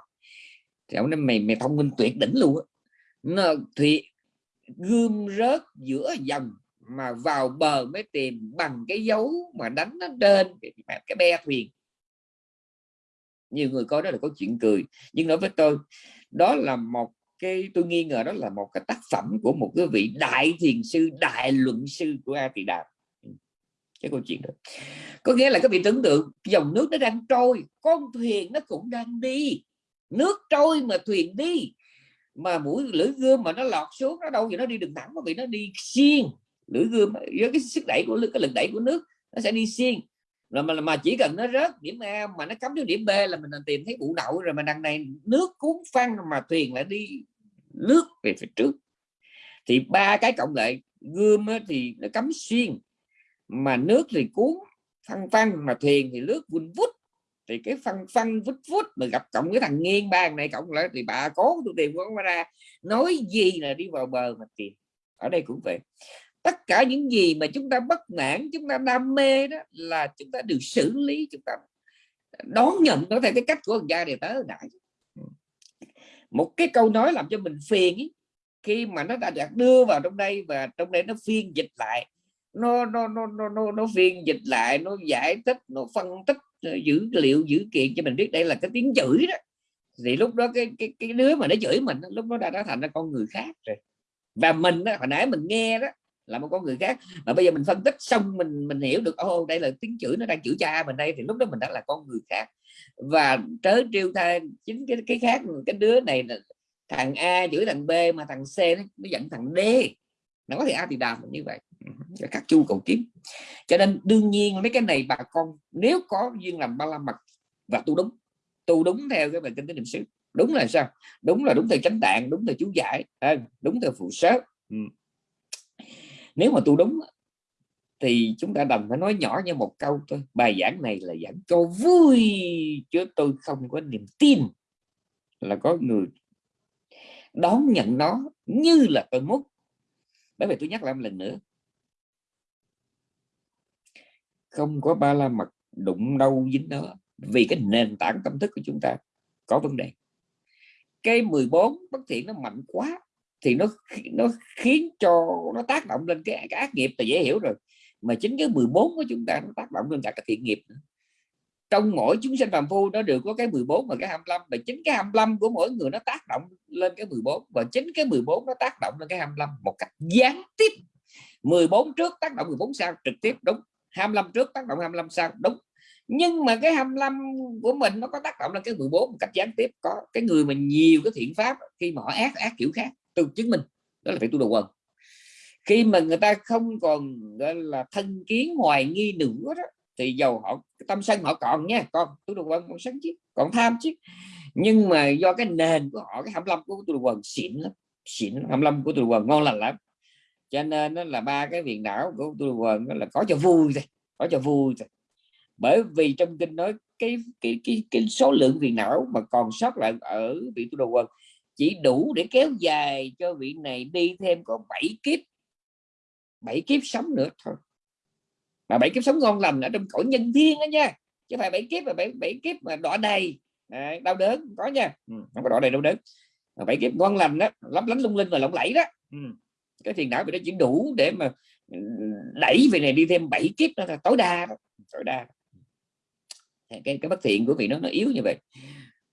Thì ông nói mày mày thông minh tuyệt đỉnh luôn á. Thì gươm rớt giữa dòng mà vào bờ mới tìm bằng cái dấu mà đánh nó trên cái, cái be thuyền. Nhiều người coi đó là có chuyện cười. Nhưng đối với tôi đó là một cái tôi nghi ngờ đó là một cái tác phẩm của một cái vị đại thiền sư đại luận sư của A Tỳ Đàm cái câu chuyện đó. Có nghĩa là các vị tưởng tượng, dòng nước nó đang trôi, con thuyền nó cũng đang đi. Nước trôi mà thuyền đi, mà mũi lưỡi gươm mà nó lọt xuống, nó đâu thì nó đi đường thẳng mà vì nó đi xiên. Lưỡi gươm, với cái sức đẩy của, cái lực đẩy của nước, nó sẽ đi xiên. Rồi mà mà chỉ cần nó rớt điểm A mà nó cắm đến điểm B là mình tìm thấy bụ đậu rồi mà đằng này nước cuốn phăng mà thuyền lại đi nước về phía trước. Thì ba cái cộng lại, gươm thì nó cắm xuyên mà nước thì cuốn phăng phăng mà thuyền thì nước vun vút. Thì cái phân phân vút vút mà gặp cộng cái thằng nghiêng ba này cộng lại thì bà cố tôi tìm con ra. Nói gì là đi vào bờ mà tìm. Ở đây cũng vậy. Tất cả những gì mà chúng ta bất mãn chúng ta đam mê đó là chúng ta được xử lý chúng ta đón nhận nó theo cái cách của ông gia đề tớ đại một cái câu nói làm cho mình phiền ý, khi mà nó đã được đưa vào trong đây và trong đây nó phiên dịch lại nó nó nó nó nó, nó phiên dịch lại nó giải thích nó phân tích dữ liệu dữ kiện cho mình biết đây là cái tiếng chửi đó. Thì lúc đó cái cái cái đứa mà nó chửi mình lúc đó đã, đã thành ra con người khác rồi. Và mình đó, hồi nãy mình nghe đó là một con người khác. Mà bây giờ mình phân tích xong mình mình hiểu được ô đây là tiếng chửi nó đang chửi cha mình đây thì lúc đó mình đã là con người khác. Và trớ trêu thay chính cái cái khác cái đứa này là thằng A chửi thằng B mà thằng C nó, nó giận thằng D. Nó có thể A thì đàm như vậy các chu cầu kiếm cho nên đương nhiên mấy cái này bà con nếu có duyên làm ba la mật và tu đúng tu đúng theo cái bài kinh tế niệm xứ, đúng là sao? Đúng là đúng theo chánh tạng, đúng theo chú giải à, đúng theo phụ sớ ừ. nếu mà tu đúng thì chúng ta đành phải nói nhỏ như một câu thôi, bài giảng này là giảng cho vui, chứ tôi không có niềm tin là có người đón nhận nó như là tôi muốn. Bởi vì tôi nhắc lại một lần nữa không có ba la mật đụng đâu dính đó. Vì cái nền tảng tâm thức của chúng ta có vấn đề. Cái 14 bất thiện nó mạnh quá thì nó nó khiến cho nó tác động lên cái, cái ác nghiệp là dễ hiểu rồi. Mà chính cái 14 của chúng ta nó tác động lên cả cái thiện nghiệp nữa. trong mỗi chúng sinh phàm phu nó đều có cái 14 và cái 25 và chính cái 25 của mỗi người nó tác động lên cái 14 và chính cái 14 nó tác động lên cái 25 một cách gián tiếp. 14 trước tác động 14 sau trực tiếp đúng. 25 trước, tác động 25 sau, đúng. Nhưng mà cái 25 của mình nó có tác động lên cái 14 một cách gián tiếp. Có cái người mà nhiều cái thiện pháp khi mà họ ác ác kiểu khác từ chứng minh đó là phải tu đầu quần. Khi mà người ta không còn, gọi là, thân kiến, hoài nghi nữa đó, thì dầu họ tâm sân họ còn nha con tu đầu quần còn sân chứ còn tham chứ nhưng mà do cái nền của họ, cái 25 của tu đầu quần xịn lắm, xịn 25 của tu đầu quần ngon lành lắm cho nên nó là ba cái viền não của tôi đầu quần là có cho vui thôi có cho vui thôi. Bởi vì trong kinh nói cái cái cái, cái số lượng viền não mà còn sót lại ở vị tu đồ quần chỉ đủ để kéo dài cho vị này đi thêm có 7 kiếp 7 kiếp sống nữa thôi. Mà bảy kiếp sống ngon lành ở trong cõi nhân thiên đó nha chứ phải bảy kiếp mà bảy, bảy kiếp mà đỏ đầy. À, đau đớn có nha. Ừ, không có đỏ đầy đau đớn. Bảy kiếp ngon lành đó lấp lánh lung linh và lộng lẫy đó. Ừ cái thiền não bị nó chỉ đủ để mà ừ, đẩy về này đi thêm bảy kiếp đó là tối đa đó. tối đa. Cái cái bất thiện của vị nó nó yếu như vậy.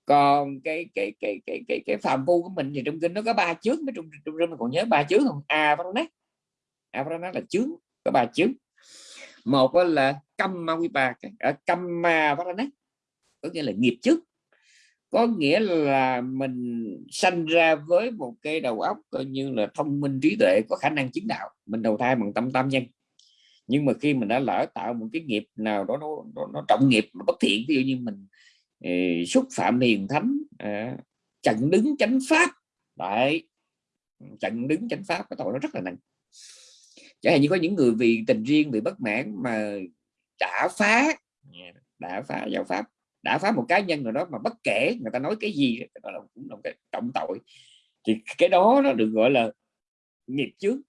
Còn cái cái cái cái cái cái phàm phu của mình thì trong kinh nó có ba chướng trong trong trong còn nhớ ba chướng không? A varana a varana là chướng, có ba chướng. Một là căm ma vipa căm à, ma nát có nghĩa là nghiệp trước có nghĩa là mình sanh ra với một cái đầu óc coi như là thông minh trí tuệ có khả năng chứng đạo. Mình đầu thai bằng tâm tam nhân. Nhưng mà khi mình đã lỡ tạo một cái nghiệp nào đó nó, nó, nó trọng nghiệp nó bất thiện ví dụ như mình ý, xúc phạm hiền thánh à, chặn đứng chánh pháp. Đấy chặn đứng chánh pháp cái tội nó rất là nặng. Chẳng hạn như có những người vì tình riêng bị bất mãn mà đã phá đã phá giáo pháp đã phá một cá nhân nào đó, mà bất kể người ta nói cái gì đó là cũng là một cái trọng tội. Thì cái đó nó được gọi là nghiệp trước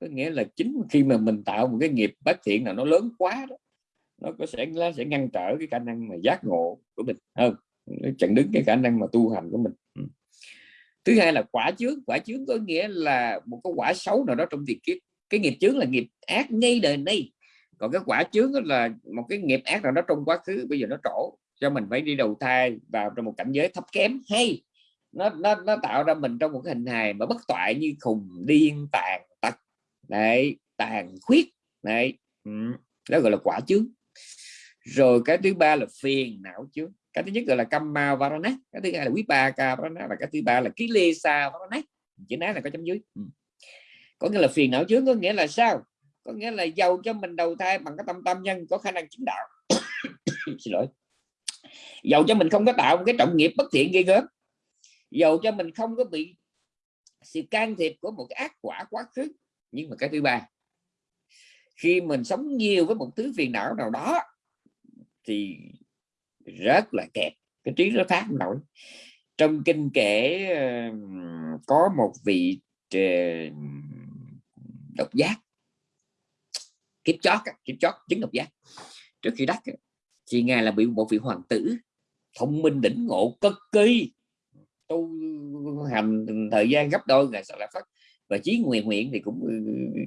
có nghĩa là chính khi mà mình tạo một cái nghiệp bất thiện nào nó lớn quá đó, nó có sẽ, nó sẽ ngăn trở cái khả năng mà giác ngộ của mình. Hơn nó chặn đứng cái khả năng mà tu hành của mình. Ừ. Thứ hai là quả chướng. Quả chướng có nghĩa là một cái quả xấu nào đó trong việc kiếp. Cái nghiệp chướng là nghiệp ác ngay đời nay còn cái quả chướng là một cái nghiệp ác nào đó trong quá khứ, bây giờ nó trổ cho mình phải đi đầu thai vào trong một cảnh giới thấp kém. Hay, nó nó nó tạo ra mình trong một cái hình hài mà bất toại như khùng điên, tàn tật. Đấy, tàn khuyết. Đấy ừ. đó gọi là quả chướng. Rồi cái thứ ba là phiền não chướng. Cái thứ nhất gọi là kamma varana cái thứ hai là quý ba ka varana và cái thứ ba là ký lê sa varana chữ này là có chấm dưới. Ừ. Có nghĩa là phiền não chướng, có nghĩa là sao? Có nghĩa là giàu cho mình đầu thai bằng cái tâm tâm nhân có khả năng chứng đạo. Xin lỗi dầu cho mình không có tạo một cái trọng nghiệp bất thiện gây gớm. Dầu cho mình không có bị sự can thiệp của một cái ác quả quá khứ. Nhưng mà cái thứ ba, khi mình sống nhiều với một thứ phiền não nào đó, thì rất là kẹt. Cái trí nó phát nổi. Trong kinh kể có một vị ờ, độc giác. Kiếp chót kiếp chót, chứng độc giác. Trước khi đắc thì ngài là bị một vị hoàng tử thông minh đỉnh ngộ cực kỳ tu hành thời gian gấp đôi ngày sau là phát và chí nguyện nguyện thì cũng ừ,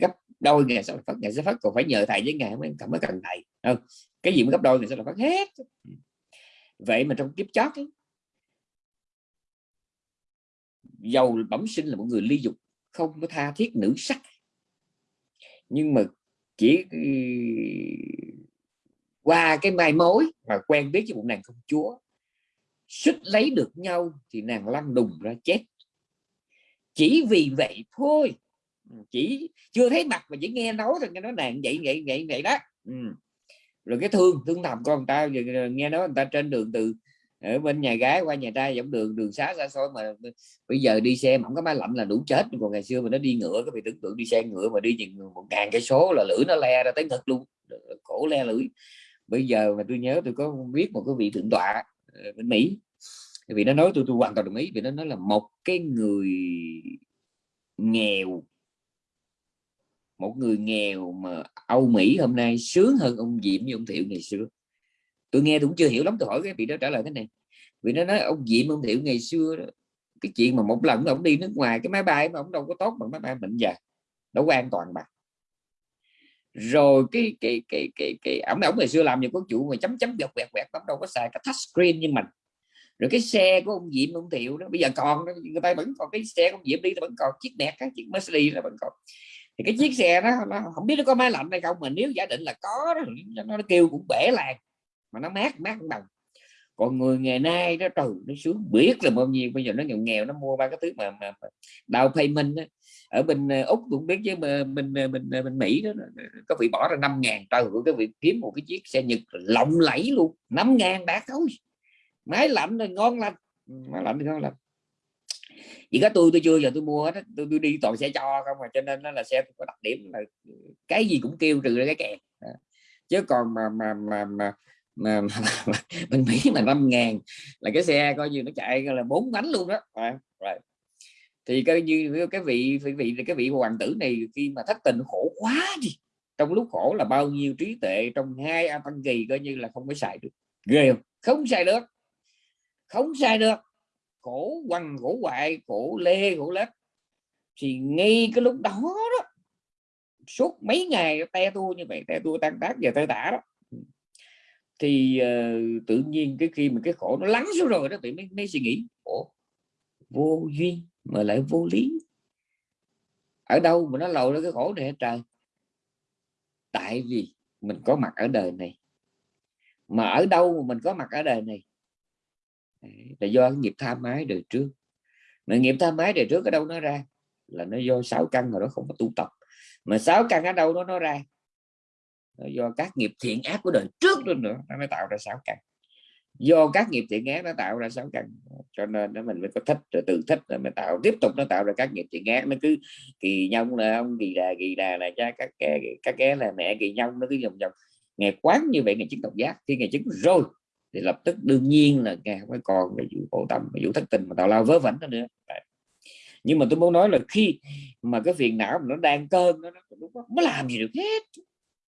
gấp đôi ngày sau là phát ngày sẽ phát còn phải nhờ thầy với ngài mới cảm mới cần thầy. Không cái gì mới gấp đôi ngày sau là phát hết. Vậy mà trong kiếp chót ấy, giàu bẩm sinh là một người ly dục không có tha thiết nữ sắc. Nhưng mà chỉ ừ, qua cái mai mối mà quen biết với một nàng công chúa. Suýt lấy được nhau thì nàng lăn đùng ra chết. Chỉ vì vậy thôi. Ừ, chỉ chưa thấy mặt mà chỉ nghe nói thôi, nghe nói nàng vậy vậy vậy vậy đó. Ừ. rồi cái thương thương thầm con ta nghe nói người ta trên đường từ, ở bên nhà gái qua nhà trai dọc đường đường xá xa xôi mà bây giờ đi xe mà không có máy lạnh là đủ chết. Còn ngày xưa mà nó đi ngựa có bị tưởng tượng đi xe ngựa mà đi chừng một ngàn cây số là lưỡi nó le ra tới thật luôn. Cổ le lưỡi bây giờ mà tôi nhớ tôi có biết một cái vị thượng tọa ờ, bên Mỹ. Vì nó nói tôi tôi hoàn toàn đồng ý vì nó nói là một cái người nghèo một người nghèo mà Âu Mỹ hôm nay sướng hơn ông Diệm với ông Thiệu ngày xưa. Tôi nghe tôi cũng chưa hiểu lắm tôi hỏi cái vị đó trả lời thế này. Vì nó nói ông Diệm ông Thiệu ngày xưa đó, cái chuyện mà một lần ông đi nước ngoài cái máy bay mà ông đâu có tốt bằng máy bay bệnh già đâu có an toàn bằng rồi cái cái cái cái cái ổng ổng ngày xưa làm nhiều có chủ mà chấm chấm vẹt vẹt vẹt ổng đâu có xài cái touch screen như mình rồi cái xe của ông Diệm ông Thiệu đó bây giờ còn người ta vẫn còn cái xe của ông Diệm đi vẫn còn chiếc đẹp cái chiếc Mercedes là vẫn còn thì cái chiếc xe đó nó không biết nó có máy lạnh hay không mà nếu giả định là có đó, nó, nó kêu cũng bể làng mà nó mát mát đồng còn người ngày nay đó trừ nó xuống biết là bao nhiêu bây giờ nó nghèo nghèo nó mua ba cái thứ mà, mà, mà đau payment đó ở bên ờ, úc cũng biết chứ bên bên ờ, bên, ờ, bên mỹ đó có vị bỏ ra năm ngàn trời của cái việc kiếm một cái chiếc xe nhật lộng lẫy luôn năm ngàn bạc thôi. Máy lạnh rồi ngon lành máy lạnh thì ngon lành. Chỉ có tôi tôi chưa giờ tôi mua hết tôi, tôi đi toàn xe cho không mà cho nên nó là xe có đặc điểm là cái gì cũng kêu trừ ra cái kèn. Chứ còn mà mà mà mà mà, mà, mà bên Mỹ mà năm ngàn là cái xe coi như nó chạy là bốn bánh luôn đó. Rồi, right thì coi như cái vị vị vị cái vị hoàng tử này khi mà thất tình khổ quá đi trong lúc khổ là bao nhiêu trí tuệ trong hai a tăng kỳ coi như là không có xài được. Ghê không? Không xài được. Không xài được. Khổ quằn khổ hoại khổ lê khổ lết. Thì ngay cái lúc đó đó suốt mấy ngày te tua như vậy te tua tan tác giờ tơi tả đó. Thì uh, tự nhiên cái khi mà cái khổ nó lắng xuống rồi đó thì mới, mới suy nghĩ Ủa, vô duyên mà lại vô lý. Ở đâu mà nó lầu ra cái khổ này hết trời? Tại vì mình có mặt ở đời này. Mà ở đâu mà mình có mặt ở đời này? Là do nghiệp tham ái đời trước. Mà nghiệp tham ái đời trước ở đâu nó ra? Là nó do sáu căn rồi nó không có tu tập. Mà sáu căn ở đâu đó nó ra? Do các nghiệp thiện ác của đời trước luôn nữa, nó mới tạo ra sáu căn do các nghiệp thiện ác nó tạo ra sáu căn. Cho nên nó mình mới có thích, rồi từ thích rồi mới tạo, tiếp tục nó tạo ra các nghiệp thiện ác. Nó cứ kỳ nhông là ông, kỳ đà kỳ đà là cha, các kẻ các kẻ là mẹ, kỳ nhông, nó cứ vòng vòng. Ngày quán như vậy ngày chứng độc giác. Khi ngày chứng rồi, thì lập tức đương nhiên là ngày không phải còn cái vụ khổ tâm vụ thất tình mà tạo lao vớ vẩn nữa. Nhưng mà tôi muốn nói là khi mà cái phiền não nó đang cơn, nó lúc đó, mới làm gì được hết.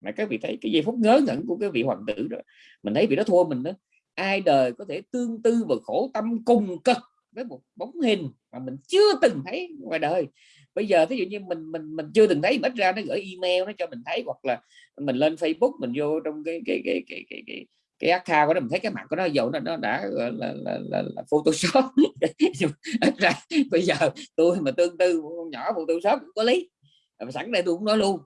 Mà các vị thấy cái giây phút ngớ ngẩn của cái vị hoàng tử đó, mình thấy vị đó thua mình đó ai đời có thể tương tư và khổ tâm cùng cực với một bóng hình mà mình chưa từng thấy ngoài đời. Bây giờ ví dụ như mình mình mình chưa từng thấy ít ra nó gửi email nó cho mình thấy hoặc là mình lên Facebook mình vô trong cái cái cái cái cái, cái, cái account của nó mình thấy cái mặt của nó dầu nó nó đã là, là, là, là, là photoshop. Ít ra bây giờ tôi mà tương tư con nhỏ photoshop cũng có lý. Sẵn đây tôi cũng nói luôn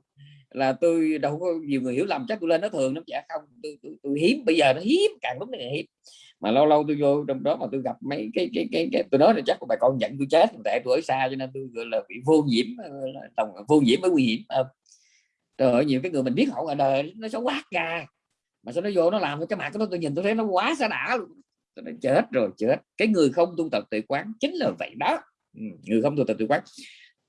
là tôi đâu có nhiều người hiểu lầm chắc tôi lên nó thường lắm chả không. Tôi, tôi, tôi hiếm bây giờ nó hiếm càng lúc này hiếm. Mà lâu lâu tôi vô trong đó mà tôi gặp mấy cái cái cái, cái tôi nói là chắc của bà con giận tôi chết tại tôi ở xa cho nên tôi gọi là bị vô nhiễm ờ, tổng vô nhiễm mới nguy hiểm rồi nhiều cái người mình biết họ ở đời nó xấu quát ra mà sao nó vô nó làm cái mặt của nó tôi nhìn tôi thấy nó quá xa đã luôn. Tôi nói chết rồi chết. Cái người không tu tập tự quán chính là vậy đó. Ừ, người không tu tập tự quán.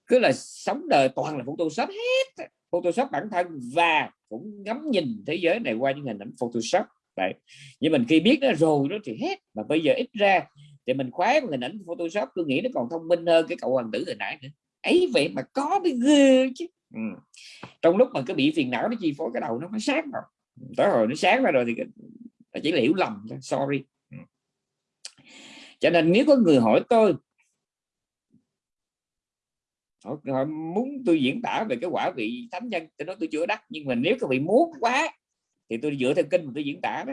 Cứ là sống đời toàn là photoshop hết photoshop bản thân và cũng ngắm nhìn thế giới này qua những hình ảnh photoshop. Vậy nhưng mình khi biết nó rồi đó thì hết. Mà bây giờ ít ra thì mình khoái một hình ảnh photoshop tôi nghĩ nó còn thông minh hơn cái cậu hoàng tử hồi nãy nữa. Ấy vậy mà có mới ghê chứ. Ừ. trong lúc mà cái bị phiền não nó chi phối cái đầu nó mới sáng rồi tới hồi nó sáng ra rồi thì chỉ là hiểu lầm sorry. Ừ. Cho nên nếu có người hỏi tôi họ, họ muốn tôi diễn tả về cái quả vị thánh nhân tôi nói tôi chưa đắc nhưng mà nếu các vị muốn quá thì tôi dựa theo kinh mà tôi diễn tả đó.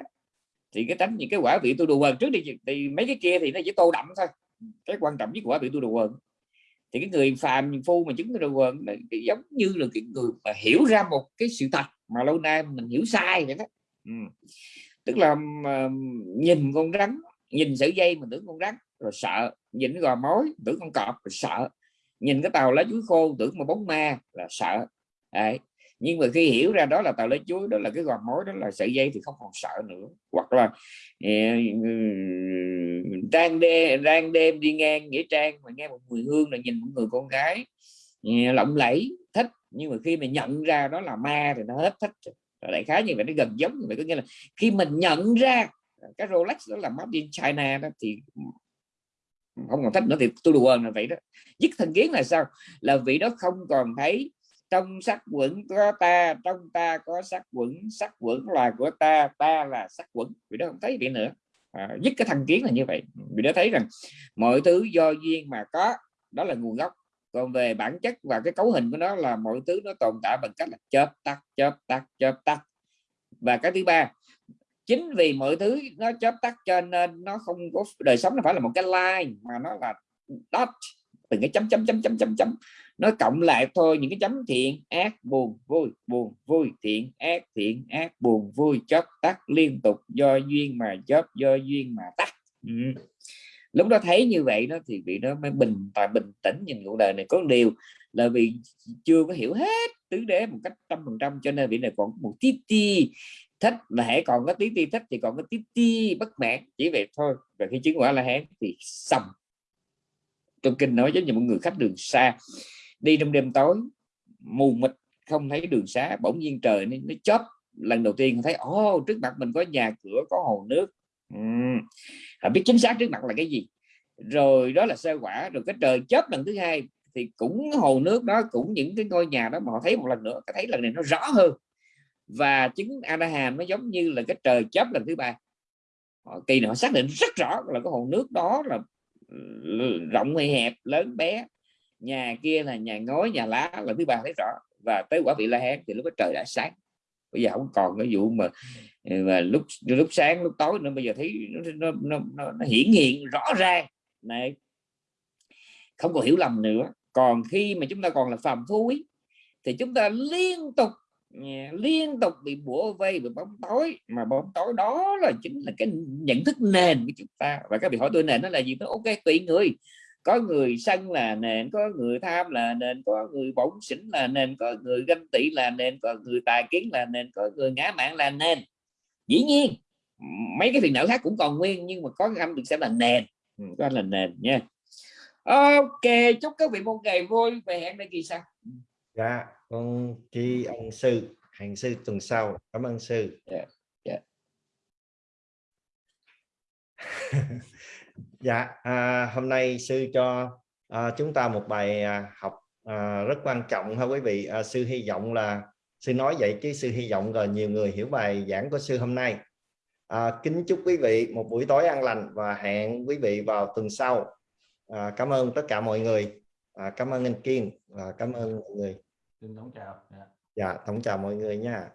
Thì cái tánh những cái quả vị tôi đùa quần trước đi thì mấy cái kia thì nó chỉ tô đậm thôi. Cái quan trọng nhất quả vị tôi đùa quần. Thì cái người phàm phu mà chứng đùa quần giống như là cái người mà hiểu ra một cái sự thật mà lâu nay mình hiểu sai vậy đó. Ừ. tức là uh, nhìn con rắn nhìn sợi dây mình tưởng con rắn rồi sợ. Nhìn gò mối tưởng con cọp rồi sợ nhìn cái tàu lá chuối khô, tưởng mà bóng ma là sợ. Đấy. Nhưng mà khi hiểu ra đó là tàu lá chuối, đó là cái gò mối, đó là sợi dây thì không còn sợ nữa. Hoặc là ờ, đang đêm đang đêm đi ngang nghĩa trang mà nghe một mùi hương là nhìn một người con gái ờ, lộng lẫy, thích. Nhưng mà khi mà nhận ra đó là ma thì nó hết thích đại khái như vậy, nó gần giống như vậy. Có nghĩa là khi mình nhận ra cái Rolex đó là made in China đó thì không còn thích nữa thì tôi đùa là vậy đó. Dứt thân kiến là sao? Là vị đó không còn thấy trong sắc quẩn có ta trong ta có sắc quẩn sắc quẩn là của ta ta là sắc quẩn. Vị đó không thấy vậy nữa. À, dứt cái thành kiến là như vậy. Vị đó thấy rằng mọi thứ do duyên mà có đó là nguồn gốc. Còn về bản chất và cái cấu hình của nó là mọi thứ nó tồn tại bằng cách là chớp tắt chớp tắt chớp tắt. Và cái thứ ba chính vì mọi thứ nó chớp tắt cho nên nó không có đời sống nó phải là một cái line mà nó là dot. Từng cái chấm chấm chấm chấm chấm chấm. Nó cộng lại thôi, những cái chấm thiện, ác, buồn, vui. Buồn, vui, thiện, ác thiện, ác, buồn, vui, chớp tắt liên tục, do duyên mà chớp, do duyên mà tắt. Ừ lúc đó thấy như vậy đó thì vị đó mới bình và bình tĩnh nhìn cuộc đời này có điều là vì chưa có hiểu hết tứ đế một cách trăm phần trăm cho nên vị này còn một tí ti thích là hãy còn có tí ti thích thì còn có tí ti bất mãn chỉ vậy thôi. Và khi chứng quả là hán thì xong. Trong kinh nói với những người khách đường xa đi trong đêm tối mù mịt không thấy đường xá bỗng nhiên trời nó, nó chớp. Lần đầu tiên thấy ô trước mặt mình có nhà cửa có hồ nước uhm. biết chính xác trước mặt là cái gì. Rồi đó là sơ quả, rồi cái trời chớp lần thứ hai thì cũng hồ nước đó, cũng những cái ngôi nhà đó mà họ thấy một lần nữa, thấy lần này nó rõ hơn. Và chứng Anaham nó giống như là cái trời chớp lần thứ ba. Họ, kỳ nữa họ xác định rất rõ là cái hồ nước đó là ừ, rộng hay hẹp, lớn, bé. Nhà kia là nhà ngói, nhà lá là thứ ba thấy rõ. Và tới quả vị la hán thì lúc đó trời đã sáng bây giờ không còn cái vụ mà mà lúc lúc sáng lúc tối nữa. Bây giờ thấy nó nó, nó, nó, hiển hiện rõ ràng này không còn hiểu lầm nữa. Còn khi mà chúng ta còn là phàm phu ấy, thì chúng ta liên tục liên tục bị bủa vây bị bóng tối. Mà bóng tối đó là chính là cái nhận thức nền của chúng ta. Và các vị hỏi tôi nền nó là gì? Nó ok tùy người có người sân là nền có người tham là nền có người bổng xỉn là nền có người ganh tị là nền có người tài kiến là nền có người ngã mạng là nền. Dĩ nhiên mấy cái phiền não khác cũng còn nguyên nhưng mà có cái âm được xem là nền. Có là nền nha. Ok chúc các vị một ngày vui về hẹn đây kỳ sau. Dạ con chi ân sư. Hẹn sư tuần sau. Cảm ơn sư. Yeah. Yeah. Dạ à, hôm nay sư cho à, chúng ta một bài à, học à, rất quan trọng ha quý vị. À, sư hy vọng là sư nói vậy chứ sư hy vọng là nhiều người hiểu bài giảng của sư hôm nay. À, kính chúc quý vị một buổi tối an lành và hẹn quý vị vào tuần sau. À, cảm ơn tất cả mọi người. À, cảm ơn anh Kiên và cảm ơn mọi người. Xin đón chào. Dạ, dạ thống chào mọi người nha